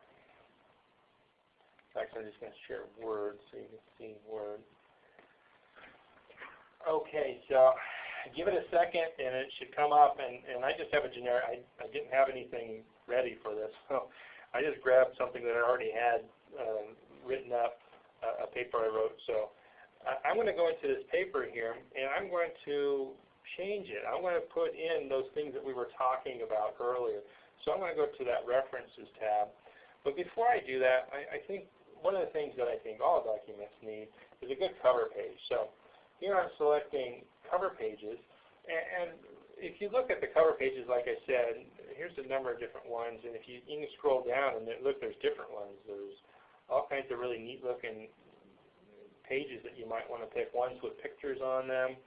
Speaker 3: Actually, I'm just going to share Word so you can see Word. Okay, so give it a second and it should come up and, and I just have a generic, I, I didn't have anything ready for this, so I just grabbed something that I already had um, written up a, paper I wrote. So I'm going to go into this paper here, and I'm going to change it. I'm going to put in those things that we were talking about earlier. So I'm going to go to that References tab. But before I do that, I, I think one of the things that I think all documents need is a good cover page. So here I'm selecting cover pages. And, and if you look at the cover pages, like I said, here's a number of different ones. And if you, you can scroll down and look, there's different ones. There's all kinds of really neat looking pages that you might want to pick, ones with pictures on them,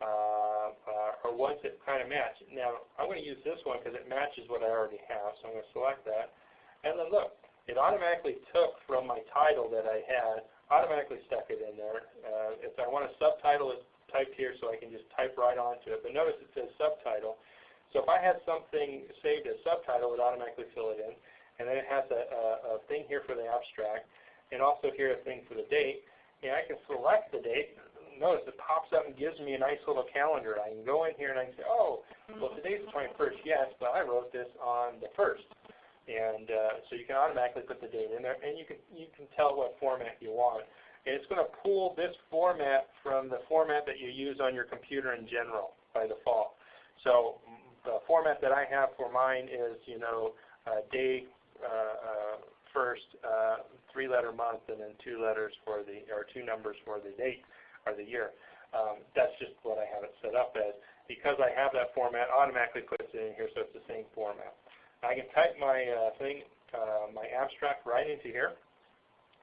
Speaker 3: uh, uh, or ones that kind of match. Now, I'm going to use this one because it matches what I already have, so I'm going to select that. And then look, it automatically took from my title that I had, automatically stuck it in there. Uh, if I want to subtitle it, typed here so I can just type right onto it. But notice it says subtitle. So if I had something saved as subtitle, it would automatically fill it in and then it has a, a, a thing here for the abstract, and also here a thing for the date. And I can select the date. Notice it pops up and gives me a nice little calendar. I can go in here and I can say, oh, well today's the 21st, yes, but I wrote this on the 1st. And uh, so you can automatically put the date in there, and you can you can tell what format you want. And it's going to pull this format from the format that you use on your computer in general by default. So the format that I have for mine is, you know, uh, day first uh, three-letter month and then two letters for the, or two numbers for the date or the year. Um, that's just what I have it set up as. Because I have that format, automatically puts it in here so it's the same format. I can type my uh, thing, uh, my abstract right into here.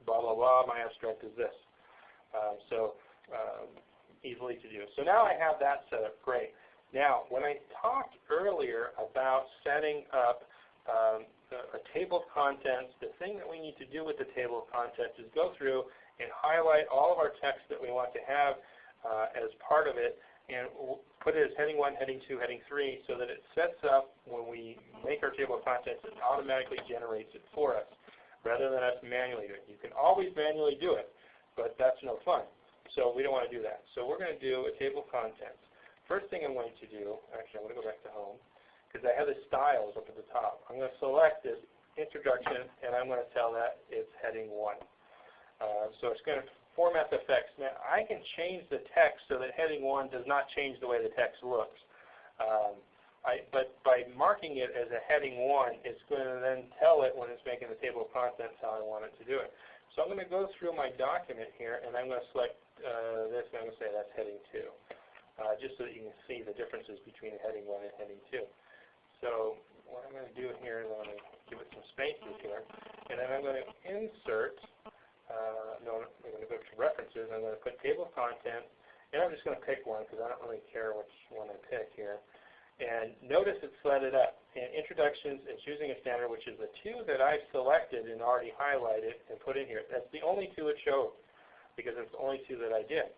Speaker 3: Blah, blah, blah, my abstract is this. Uh, so um, easily to do. So now I have that set up, great. Now, when I talked earlier about setting up um, a, table of contents, the thing that we need to do with the table of contents is go through and highlight all of our text that we want to have uh, as part of it and put it as heading 1, heading 2, heading 3 so that it sets up when we make our table of contents, it automatically generates it for us rather than us manually doing it. You can always manually do it, but that's no fun. So we don't want to do that. So we're going to do a table of contents. First thing I'm going to do, actually I'm going to go back to home because I have the styles up at the top. I'm going to select this introduction, and I'm going to tell that it's heading 1. Uh, so it's going to format the text. Now, I can change the text so that heading 1 does not change the way the text looks. Um, I, but by marking it as a heading 1, it's going to then tell it when it's making the table of contents how I want it to do it. So I'm going to go through my document here, and I'm going to select uh, this, and I'm going to say that's heading 2, uh, just so that you can see the differences between heading 1 and heading 2. So what I'm going to do here is I'm going to give it some spaces here, and then I'm going to insert, uh, no, I'm going to go to references, I'm going to put table of contents, and I'm just going to pick one because I don't really care which one I pick here. And notice it's set it up. In introductions and choosing a standard, which is the two that I've selected and already highlighted and put in here. That's the only two it showed because it's the only two that I did.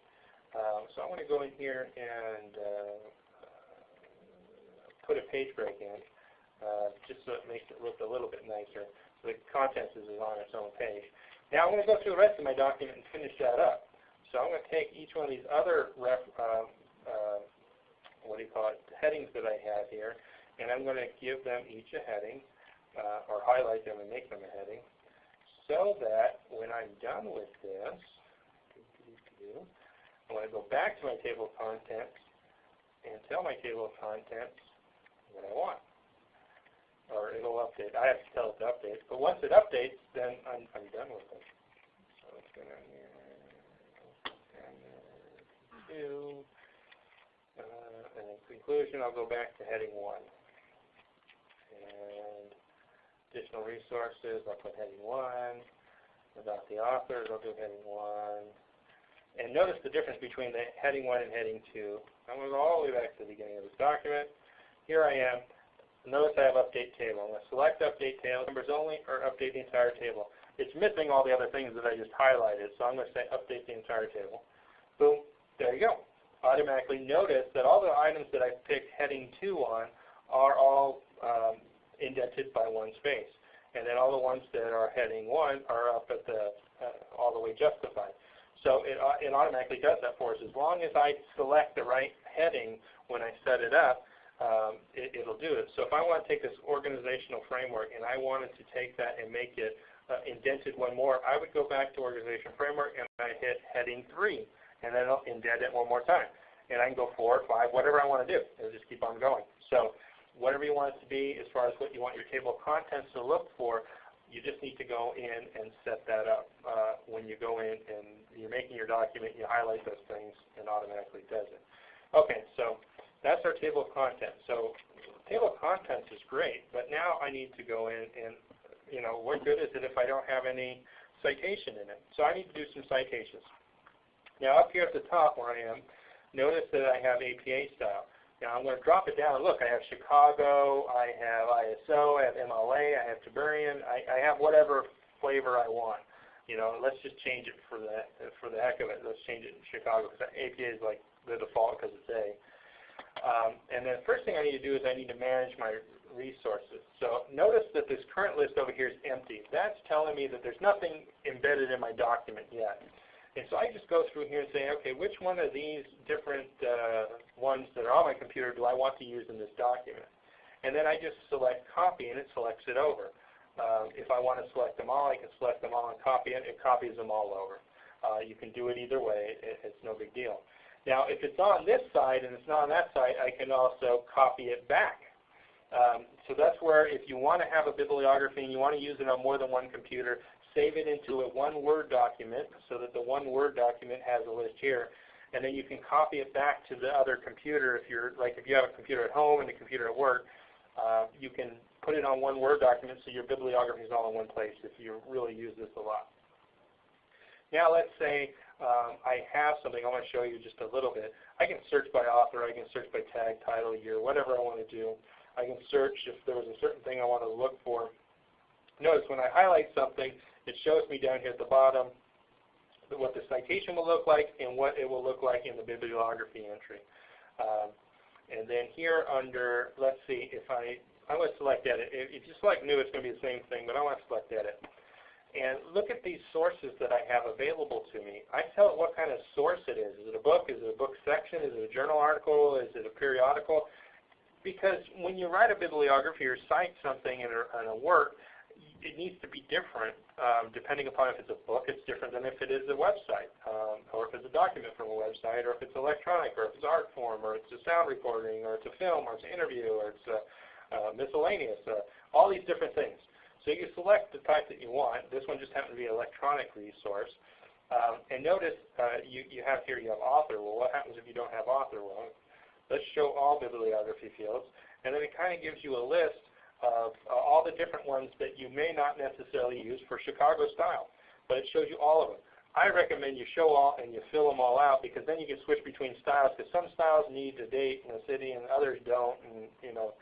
Speaker 3: Um, so I want to go in here and uh, put a page break in uh, just so it makes it look a little bit nicer. So the contents is on its own page. Now I'm going to go through the rest of my document and finish that up. So I'm going to take each one of these other ref, uh, what do you call it, headings that I have here, and I'm going to give them each a heading, uh, or highlight them and make them a heading, so that when I'm done with this, I want to go back to my table of contents and tell my table of contents what I want. Or it'll update. I have to tell it to update. But once it updates, then I'm, I'm done with it. So let's go down here. Two. Uh, and in conclusion, I'll go back to heading 1. And additional resources, I'll put heading 1. About the authors, I'll do heading 1. And notice the difference between the heading 1 and heading 2. I'm going to go all the way back to the beginning of this document. Here I am. Notice I have update table. I'm going to select update table, members only, or update the entire table. It's missing all the other things that I just highlighted, so I'm going to say update the entire table. Boom. There you go automatically notice that all the items that I picked heading 2 on are all um, indented by one space. And then all the ones that are heading 1 are up at the uh, all the way justified. So it, uh, it automatically does that for us. As long as I select the right heading when I set it up, um, it, will do it. So if I want to take this organizational framework and I wanted to take that and make it uh, indented one more, I would go back to organization framework and I hit heading 3 and then I'll indent it one more time. And I can go four, five, whatever I want to do. It'll just keep on going. So whatever you want it to be as far as what you want your table of contents to look for, you just need to go in and set that up. Uh, when you go in and you're making your document, you highlight those things and automatically does it. Okay, so that's our table of contents. So table of contents is great, but now I need to go in and, you know, what good is it if I don't have any citation in it? So I need to do some citations. Now up here at the top where I am, notice that I have APA style. Now I'm going to drop it down. Look, I have Chicago, I have ISO, I have MLA, I have Turabian, I, I have whatever flavor I want. You know, let's just change it for the for the heck of it. Let's change it in Chicago because APA is like the default because it's A. Um, and then first thing I need to do is I need to manage my resources. So notice that this current list over here is empty. That's telling me that there's nothing embedded in my document yet. And so I just go through here and say, okay, which one of these different uh, ones that are on my computer do I want to use in this document? And then I just select copy and it selects it over. Uh, if I want to select them all, I can select them all and copy it. It copies them all over. Uh, you can do it either way. It, it's no big deal. Now, if it's on this side and it's not on that side, I can also copy it back. Um, so that's where if you want to have a bibliography and you want to use it on more than one computer, save it into a one Word document so that the one Word document has a list here. And then you can copy it back to the other computer if you're, like if you have a computer at home and a computer at work, uh, you can put it on one Word document so your bibliography is all in one place if you really use this a lot. Now let's say um, I have something I want to show you just a little bit. I can search by author, I can search by tag, title, year, whatever I want to do. I can search if there was a certain thing I want to look for. Notice when I highlight something, it shows me down here at the bottom what the citation will look like and what it will look like in the bibliography entry. Um, and then here under, let's see, if I, I want to select edit. If you select new, it's going to be the same thing, but I want to select edit. And look at these sources that I have available to me. I tell it what kind of source it is. Is it a book? Is it a book section? Is it a journal article? Is it a periodical? Because when you write a bibliography or cite something in a, in a work, it needs to be different um, depending upon if it's a book. It's different than if it is a website, um, or if it's a document from a website, or if it's electronic, or if it's art form, or it's a sound recording, or it's a film, or it's an interview, or it's a, uh, miscellaneous. Uh, all these different things. So you select the type that you want. This one just happened to be electronic resource. Um, and notice uh, you, you have here, you have author. Well, what happens if you don't have author? Well, let's show all bibliography fields. And then it kind of gives you a list of uh, all the different ones that you may not necessarily use for Chicago style. But it shows you all of them. I recommend you show all and you fill them all out because then you can switch between styles because some styles need a date and a city and others don't. And, you know,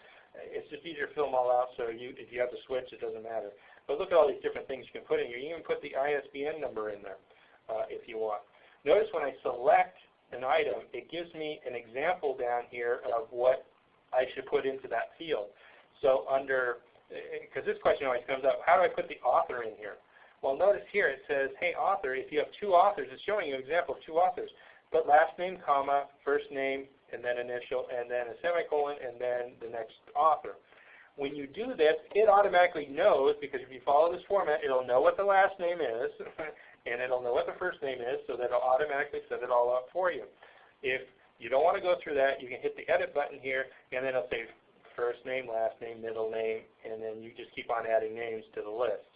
Speaker 3: it's just easier to fill them all out so you, if you have to switch, it doesn't matter. But look at all these different things you can put in. You can even put the ISBN number in there uh, if you want. Notice when I select an item, it gives me an example down here of what I should put into that field. So under, because this question always comes up, how do I put the author in here? Well, notice here it says, hey, author, if you have two authors, it's showing you an example of two authors. But last name, comma, first name, and then initial, and then a semicolon, and then the next author. When you do this, it automatically knows, because if you follow this format, it'll know what the last name is, and it'll know what the first name is, so that it'll automatically set it all up for you. If you don't want to go through that, you can hit the edit button here, and then it'll say first name, last name, middle name, and then you just keep on adding names to the list.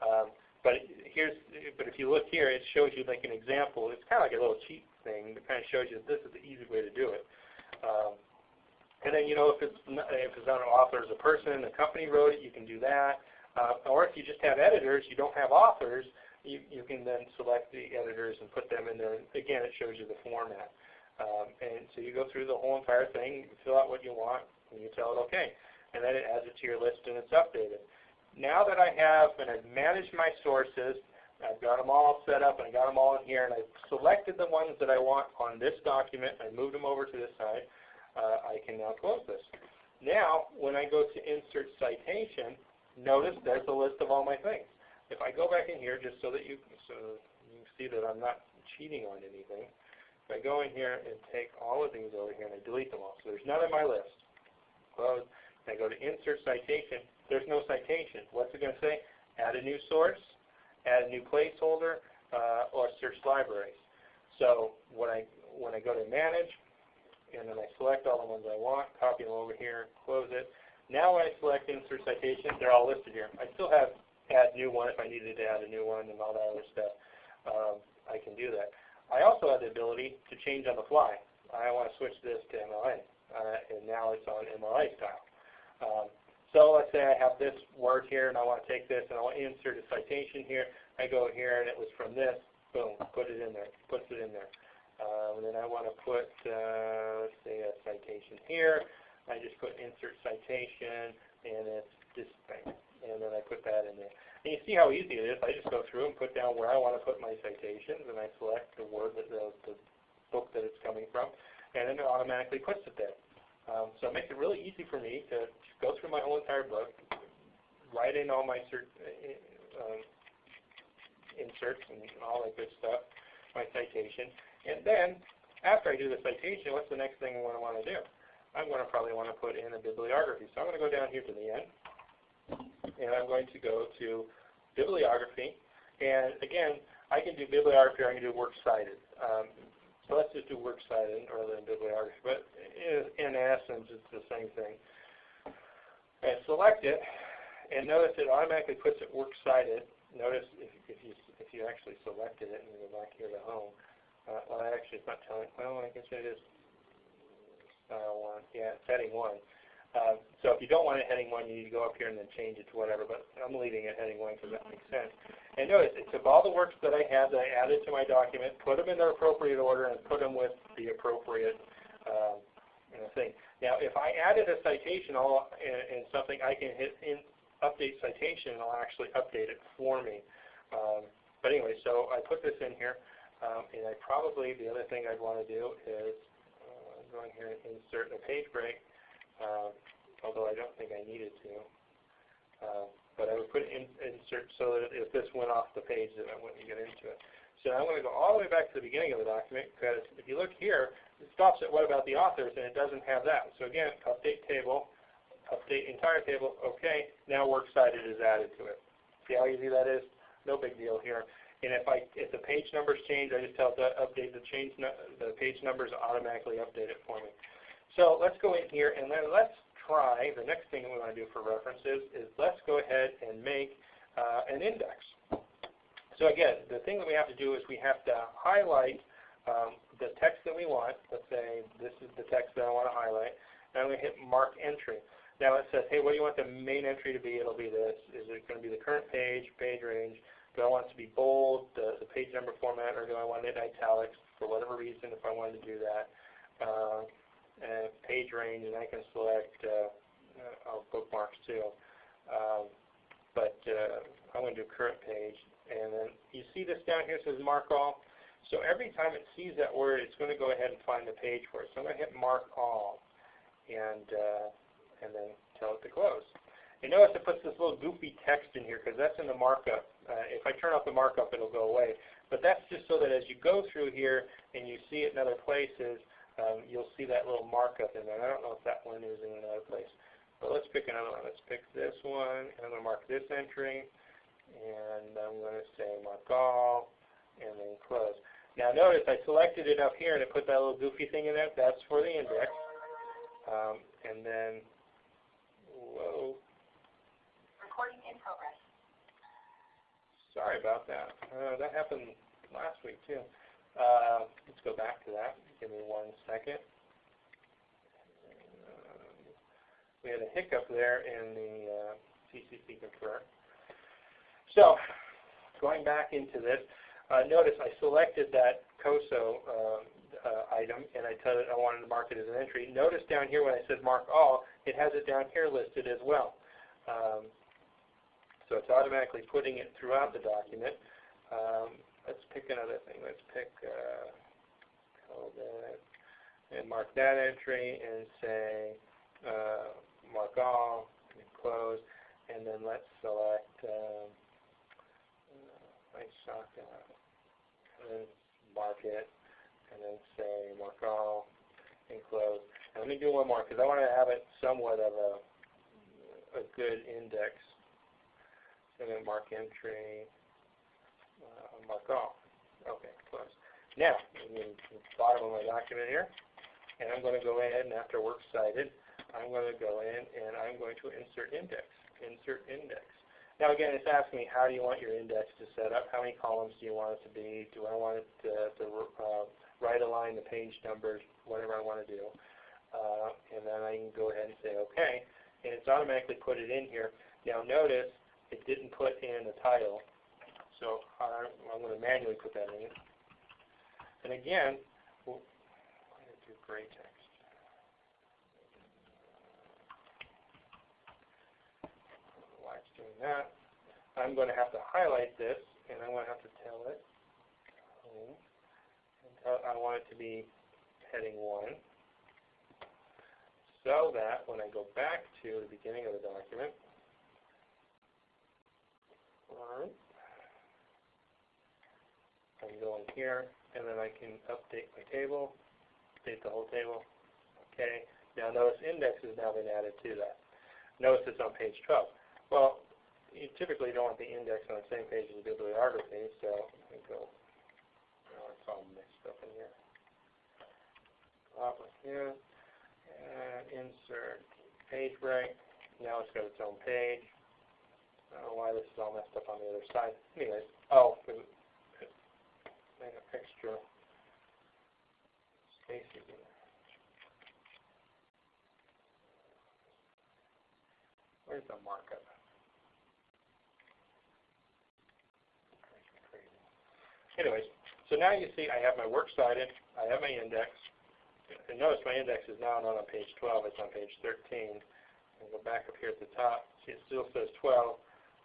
Speaker 3: Um, but here's, but if you look here, it shows you like an example. It's kind of like a little cheat thing that kind of shows you that this is the easy way to do it. Um, and then you know if it's not, if it's not an author as a person, the company wrote it, you can do that. Uh, or if you just have editors, you don't have authors, you, you can then select the editors and put them in there. Again, it shows you the format. Um, and so you go through the whole entire thing, you fill out what you want, and you tell it OK. And then it adds it to your list and it's updated. Now that I have and I've managed my sources, I've got them all set up and I got them all in here and I've selected the ones that I want on this document. I moved them over to this side. Uh, I can now close this. Now, when I go to Insert Citation, notice there's a list of all my things. If I go back in here, just so that you, so you see that I'm not cheating on anything, if I go in here and take all of these over here and I delete them all, so there's none on my list. Close. And I go to Insert Citation. There's no citation. What's it going to say? Add a new source, add a new placeholder, uh, or search libraries. So when I when I go to Manage, and then I select all the ones I want, copy them over here, close it. Now when I select Insert Citation, they're all listed here. I still have add new one if I needed to add a new one and all that other stuff. Um, I can do that. I also have the ability to change on the fly. I want to switch this to MLA, uh, and now it's on MLA style. Um, so let's say I have this word here, and I want to take this, and I want to insert a citation here. I go here, and it was from this. Boom, put it in there. Puts it in there. Um, and then I want to put, uh, let's say, a citation here. I just put insert citation, and it's this thing and then I put that in there. And you see how easy it is. I just go through and put down where I want to put my citations, and I select the word that the, the book that it's coming from, and then it automatically puts it there. Um, so it makes it really easy for me to go through my whole entire book, write in all my uh, um, inserts and all that good stuff, my citation, and then after I do the citation, what's the next thing I want to want to do? I'm going to probably want to put in a bibliography. So I'm going to go down here to the end, and I'm going to go to bibliography. And again, I can do bibliography or I can do works cited. Um, so let's just do works cited rather than bibliography. But in, essence, it's the same thing. And select it, and notice it automatically puts it works cited. Notice if, if you if you actually selected it and you go back here to home, uh, well, actually it's not telling. Well, I guess it is style one. Yeah, it's heading one. Uh, so if you don't want it heading 1, you need to go up here and then change it to whatever, but I'm leaving it heading 1 because that makes sense. And notice, it took all the works that I had that I added to my document, put them in their appropriate order, and put them with the appropriate um, thing. Now, if I added a citation all in, in something, I can hit in update citation, and it'll actually update it for me. Um, but anyway, so I put this in here, um, and I probably, the other thing I'd want to do is uh, go in here and insert a page break uh, although I don't think I needed to. Uh, but I would put in, insert so that if this went off the page, then I wouldn't get into it. So I'm going to go all the way back to the beginning of the document because if you look here, it stops at what about the authors, and it doesn't have that. So again, update table, update entire table, okay, now works cited is added to it. See how easy that is? No big deal here. And if I if the page numbers change, I just tell it to update the change the page numbers automatically update it for me. So let's go in here and then let's try, the next thing we want to do for references is let's go ahead and make uh, an index. So again, the thing that we have to do is we have to highlight um, the text that we want. Let's say this is the text that I want to highlight. And I'm going to hit Mark Entry. Now it says, hey, what do you want the main entry to be? It'll be this. Is it going to be the current page, page range? Do I want it to be bold, the, the page number format, or do I want it in italics for whatever reason if I wanted to do that? Uh, and page range, and I can select uh, uh, bookmarks too. Um, but uh, I'm going to do current page. And then you see this down here says mark all. So every time it sees that word, it's going to go ahead and find the page for it. So I'm going to hit mark all. And uh, and then tell it to close. You notice it puts this little goofy text in here because that's in the markup. Uh, if I turn off the markup, it'll go away. But that's just so that as you go through here and you see it in other places, um, you'll see that little markup in there. I don't know if that one is in another place. But let's pick another one. Let's pick this one. And I'm going to mark this entry. And I'm going to say mark all and then close. Now notice I selected it up here and it put that little goofy thing in there. That's for the index. Um, and then Whoa.
Speaker 4: Recording in progress.
Speaker 3: Sorry about that. Uh, that happened last week too. Uh, let's go back to that. Give me one second. We had a hiccup there in the uh, CCC Confer. So, going back into this, uh, notice I selected that COSO uh, uh, item and I told it I wanted to mark it as an entry. Notice down here when I said mark all, it has it down here listed as well. Um, so it's automatically putting it throughout the document. Um, let's pick another thing. Let's pick uh, that and mark that entry and say uh, mark all and close. And then let's select um, uh, my shotgun and then mark it and then say mark all and close. Let me do one more because I want to have it somewhat of a, a good index. So to mark entry, uh, mark all. Okay, close. Now, I'm in the bottom of my document here, and I'm going to go in after works cited. I'm going to go in and I'm going to insert index. Insert index. Now again, it's asking me how do you want your index to set up? How many columns do you want it to be? Do I want it to, to uh, right align the page numbers, whatever I want to do? Uh, and then I can go ahead and say OK. And it's automatically put it in here. Now notice it didn't put in the title. So I'm, I'm going to manually put that in. And again, we'll, do gray text. Why it's doing that. I'm going to have to highlight this, and I'm going to have to tell it. I want it to be heading 1 so that when I go back to the beginning of the document, right, I can go in here, and then I can update my table, update the whole table. Okay. Now notice index has now been added to that. Notice it's on page 12. Well, you typically don't want the index on the same page as the bibliography, so I go, oh, it's all mixed up in here. Up here and insert page break. Now it's got its own page. I don't know why this is all messed up on the other side. Anyways, oh, an extra space again. Where's the markup? Anyways, so now you see I have my works cited, I have my index, and notice my index is now not on page 12, it's on page 13. I'll go back up here at the top. See, it still says 12.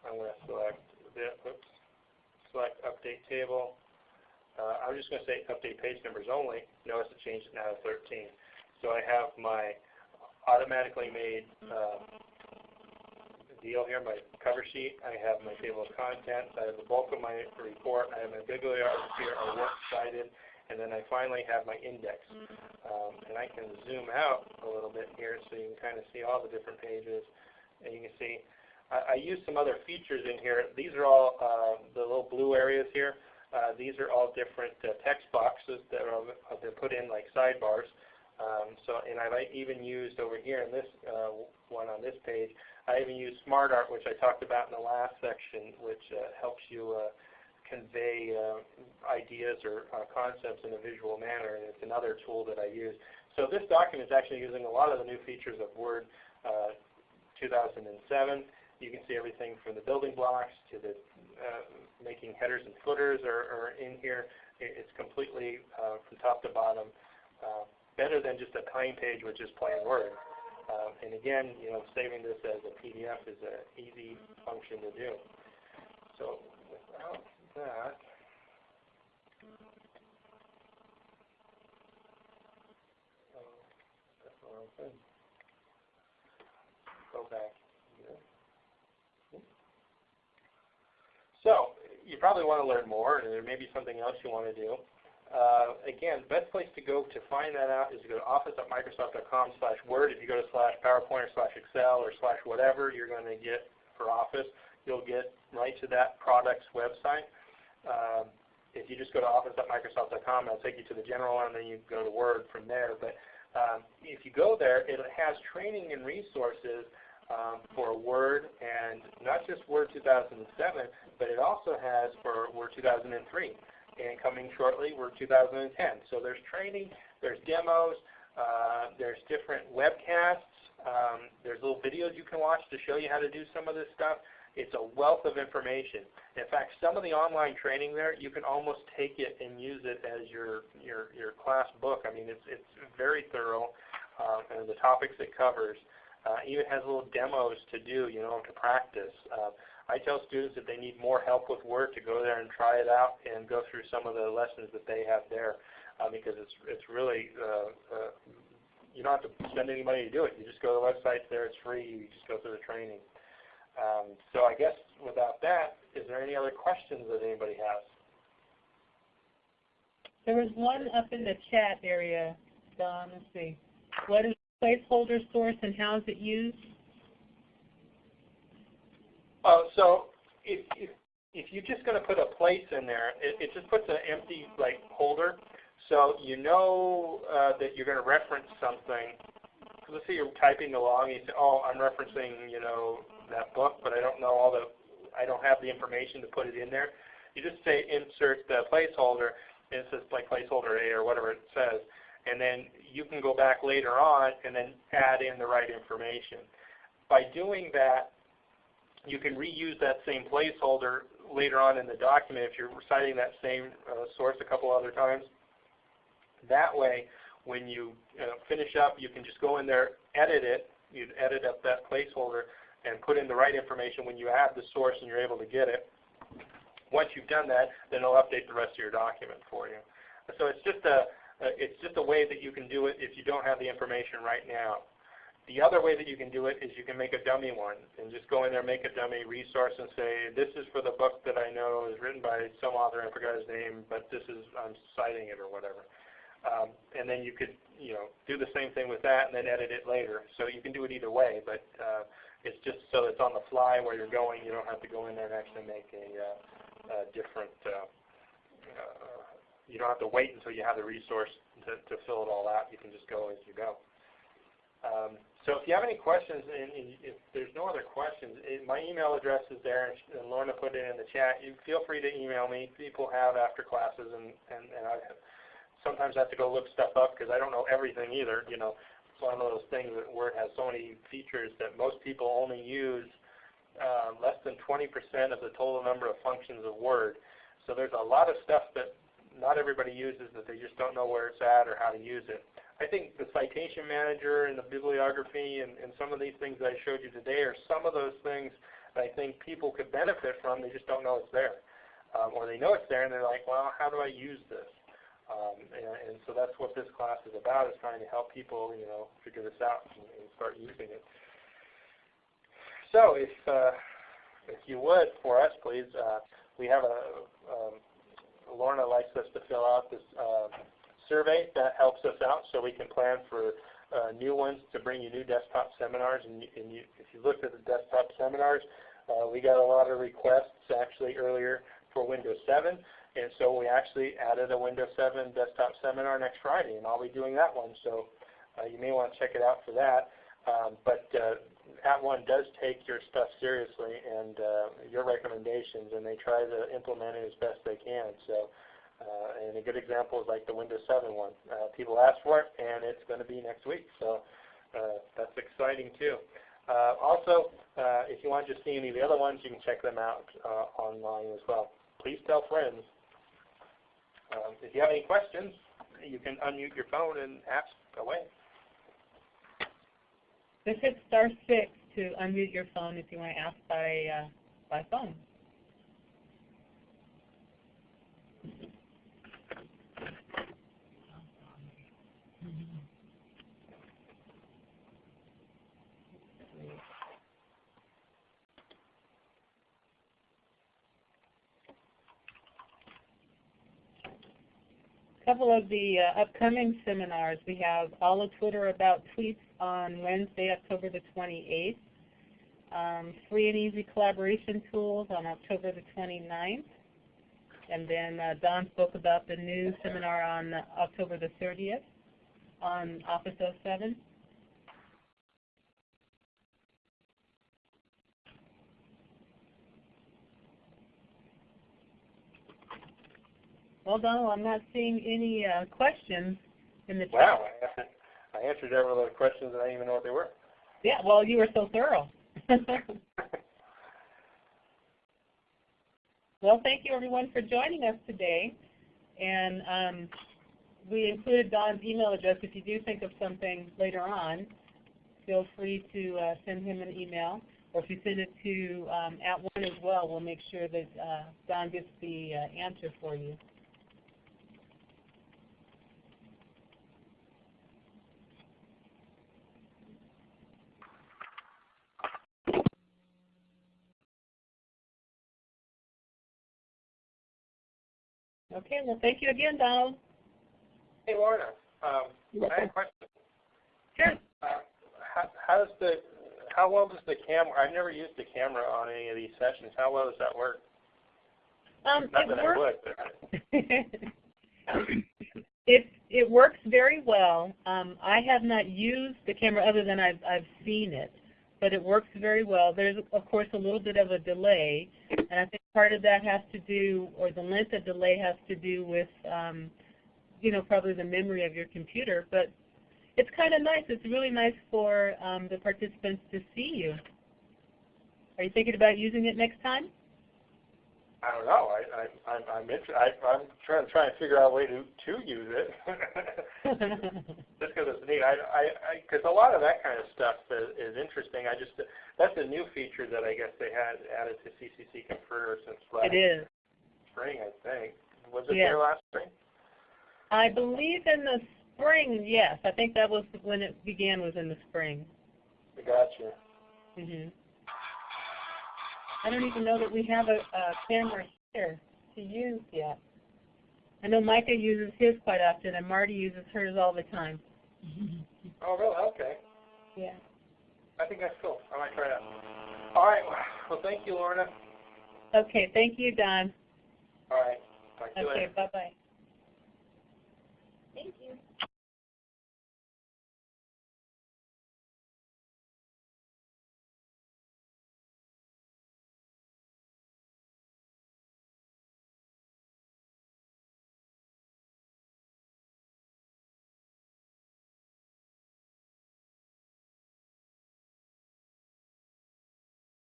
Speaker 3: I'm going to select the, oops, select update table. Uh, I'm just going to say update page numbers only. Notice it changed it now to 13. So I have my automatically made uh, deal here, my cover sheet. I have my table of contents. I have the bulk of my report. I have my bibliography here, or works cited and then I finally have my index. Um, and I can zoom out a little bit here so you can kind of see all the different pages. And you can see I, I use some other features in here. These are all uh, the little blue areas here. Uh, these are all different uh, text boxes that are uh, they're put in like sidebars. Um, so, and I've even used over here in this uh, one on this page, I even used SmartArt, which I talked about in the last section, which uh, helps you convey ideas or concepts in a visual manner, and it's another tool that I use. So this document is actually using a lot of the new features of Word uh, 2007. You can see everything from the building blocks to the uh, making headers and footers are, are in here. It's completely uh, from top to bottom uh, better than just a plain page with just plain Word. Uh, and again, you know, saving this as a PDF is an easy function to do. So without that, oh, that's the wrong thing. Go back here. So you probably want to learn more, and there may be something else you want to do. Uh, again, best place to go to find that out is to go to office.microsoft.com slash Word. If you go to slash PowerPoint or slash Excel or slash whatever you're going to get for Office, you'll get right to that product's website. Um, if you just go to office.microsoft.com, it'll take you to the general one, and then you go to Word from there. But um, if you go there, it has training and resources um, for Word, and not just Word 2007, but it also has for Word 2003 and coming shortly, Word 2010. So there's training, there's demos, uh, there's different webcasts, um, there's little videos you can watch to show you how to do some of this stuff. It's a wealth of information. In fact, some of the online training there, you can almost take it and use it as your your, your class book. I mean, it's it's very thorough, um, and the topics it covers. Uh, even has little demos to do, you know, to practice. Uh, I tell students if they need more help with Word to go there and try it out and go through some of the lessons that they have there uh, because it's it's really uh, uh, you don't have to spend any money to do it. You just go to the website there; it's free. You just go through the training. Um, so I guess without that, is there any other questions that anybody has?
Speaker 5: There was one up in the chat area, Don. Let's see. What is placeholder source and how is it used?
Speaker 3: Uh, so if, if, if you're just going to put a place in there, it, it just puts an empty like holder. So you know uh, that you're going to reference something. Let's say you're typing along and you say, oh, I'm referencing, you know, that book, but I don't know all the, I don't have the information to put it in there. You just say insert the placeholder, and it says like placeholder A or whatever it says. And then you can go back later on and then add in the right information. By doing that, you can reuse that same placeholder later on in the document if you're citing that same uh, source a couple other times. That way, when you uh, finish up, you can just go in there, edit it, you edit up that placeholder, and put in the right information when you add the source and you're able to get it. Once you've done that, then it'll update the rest of your document for you. So it's just a, uh, it's just a way that you can do it if you don't have the information right now. The other way that you can do it is you can make a dummy one and just go in there, make a dummy resource and say, this is for the book that I know is written by some author, I forgot his name, but this is, I'm citing it or whatever. Um, and then you could, you know, do the same thing with that and then edit it later. So you can do it either way, but uh, it's just so it's on the fly where you're going. You don't have to go in there and actually make a, uh, a different, uh, uh, you don't have to wait until you have the resource to, to fill it all out. You can just go as you go. Um, so if you have any questions, and if there's no other questions, it, my email address is there, and Lorna put it in the chat. You feel free to email me. People have after classes, and, and, and I sometimes have to go look stuff up because I don't know everything either. You know, it's one of those things that Word has so many features that most people only use uh, less than 20% of the total number of functions of Word. So there's a lot of stuff that not everybody uses it. they just don't know where it's at or how to use it. I think the citation manager and the bibliography and, and some of these things that I showed you today are some of those things that I think people could benefit from. They just don't know it's there. Um, or they know it's there and they're like, well, how do I use this? Um, and, and so that's what this class is about, is trying to help people, you know, figure this out and, and start using it. So if, uh, if you would, for us, please, uh, we have a, um, Lorna likes us to fill out this uh, survey. That helps us out so we can plan for uh, new ones to bring you new desktop seminars. And, and you, if you looked at the desktop seminars, uh, we got a lot of requests actually earlier for Windows 7. And so we actually added a Windows 7 desktop seminar next Friday, and I'll be doing that one. So uh, you may want to check it out for that. Um, but uh, @ONE does take your stuff seriously and uh, your recommendations, and they try to implement it as best they can. So, uh, and a good example is like the Windows 7 one. Uh, people asked for it, and it's going to be next week. So uh, that's exciting too. Uh, also, uh, if you want to see any of the other ones, you can check them out uh, online as well. Please tell friends. Um, if you have any questions, you can unmute your phone and ask away.
Speaker 1: Just hit star six to unmute your phone if you want to ask by, uh, by phone. Couple of the uh, upcoming seminars. We have all of Twitter about tweets on Wednesday, October the 28th. Um, free and easy collaboration tools on October the 29th. And then uh, Don spoke about the new seminar on October the 30th on Office 07. Well, Donald, I'm not seeing any uh, questions in the chat.
Speaker 3: Wow, I answered, I answered every other questions and I didn't even know what they were.
Speaker 1: Yeah, well, you were so thorough. well, thank you everyone for joining us today. And um, we included Don's email address. If you do think of something later on, feel free to uh, send him an email. Or if you send it to um, @ONE as well, we'll make sure that uh, Don gets the uh, answer for you. Okay, well, thank you again, Donald.
Speaker 3: Hey, Lorna, um,
Speaker 6: You're
Speaker 3: I had a question.
Speaker 1: Sure.
Speaker 3: Uh, how, how does the, how well does the camera, I've never used the camera on any of these sessions. How well does that work?
Speaker 1: Um,
Speaker 3: Not
Speaker 1: it
Speaker 3: that I
Speaker 1: works.
Speaker 3: would,
Speaker 1: it it works very well. Um, I have not used the camera other than I've I've seen it, but it works very well. There's of course a little bit of a delay, and I think part of that has to do, or the length of delay has to do with, um, you know, probably the memory of your computer. But it's kind of nice. It's really nice for um, the participants to see you. Are you thinking about using it next time?
Speaker 3: I don't know. I, I, I'm, I'm, inter- I, I'm trying, to figure out a way to, to use it. just because it's neat. I, I, because a lot of that kind of stuff is, is interesting. I just, that's a new feature that I guess they had added to CCC Confer since last
Speaker 1: it is.
Speaker 3: spring, I think. Was it
Speaker 1: Yeah.
Speaker 3: there last spring?
Speaker 1: I believe in the spring, yes. I think that was when it began was in the spring.
Speaker 3: I gotcha.
Speaker 1: hmm I don't even know that we have a, a camera here to use yet. I know Micah uses his quite often, and Marty uses hers all the time.
Speaker 3: Oh, really? Okay.
Speaker 1: Yeah.
Speaker 3: I think that's cool. I might try that. All right. Well, thank you, Lorna.
Speaker 1: Okay, thank you, Don.
Speaker 3: All right. Talk
Speaker 1: Okay, bye-bye.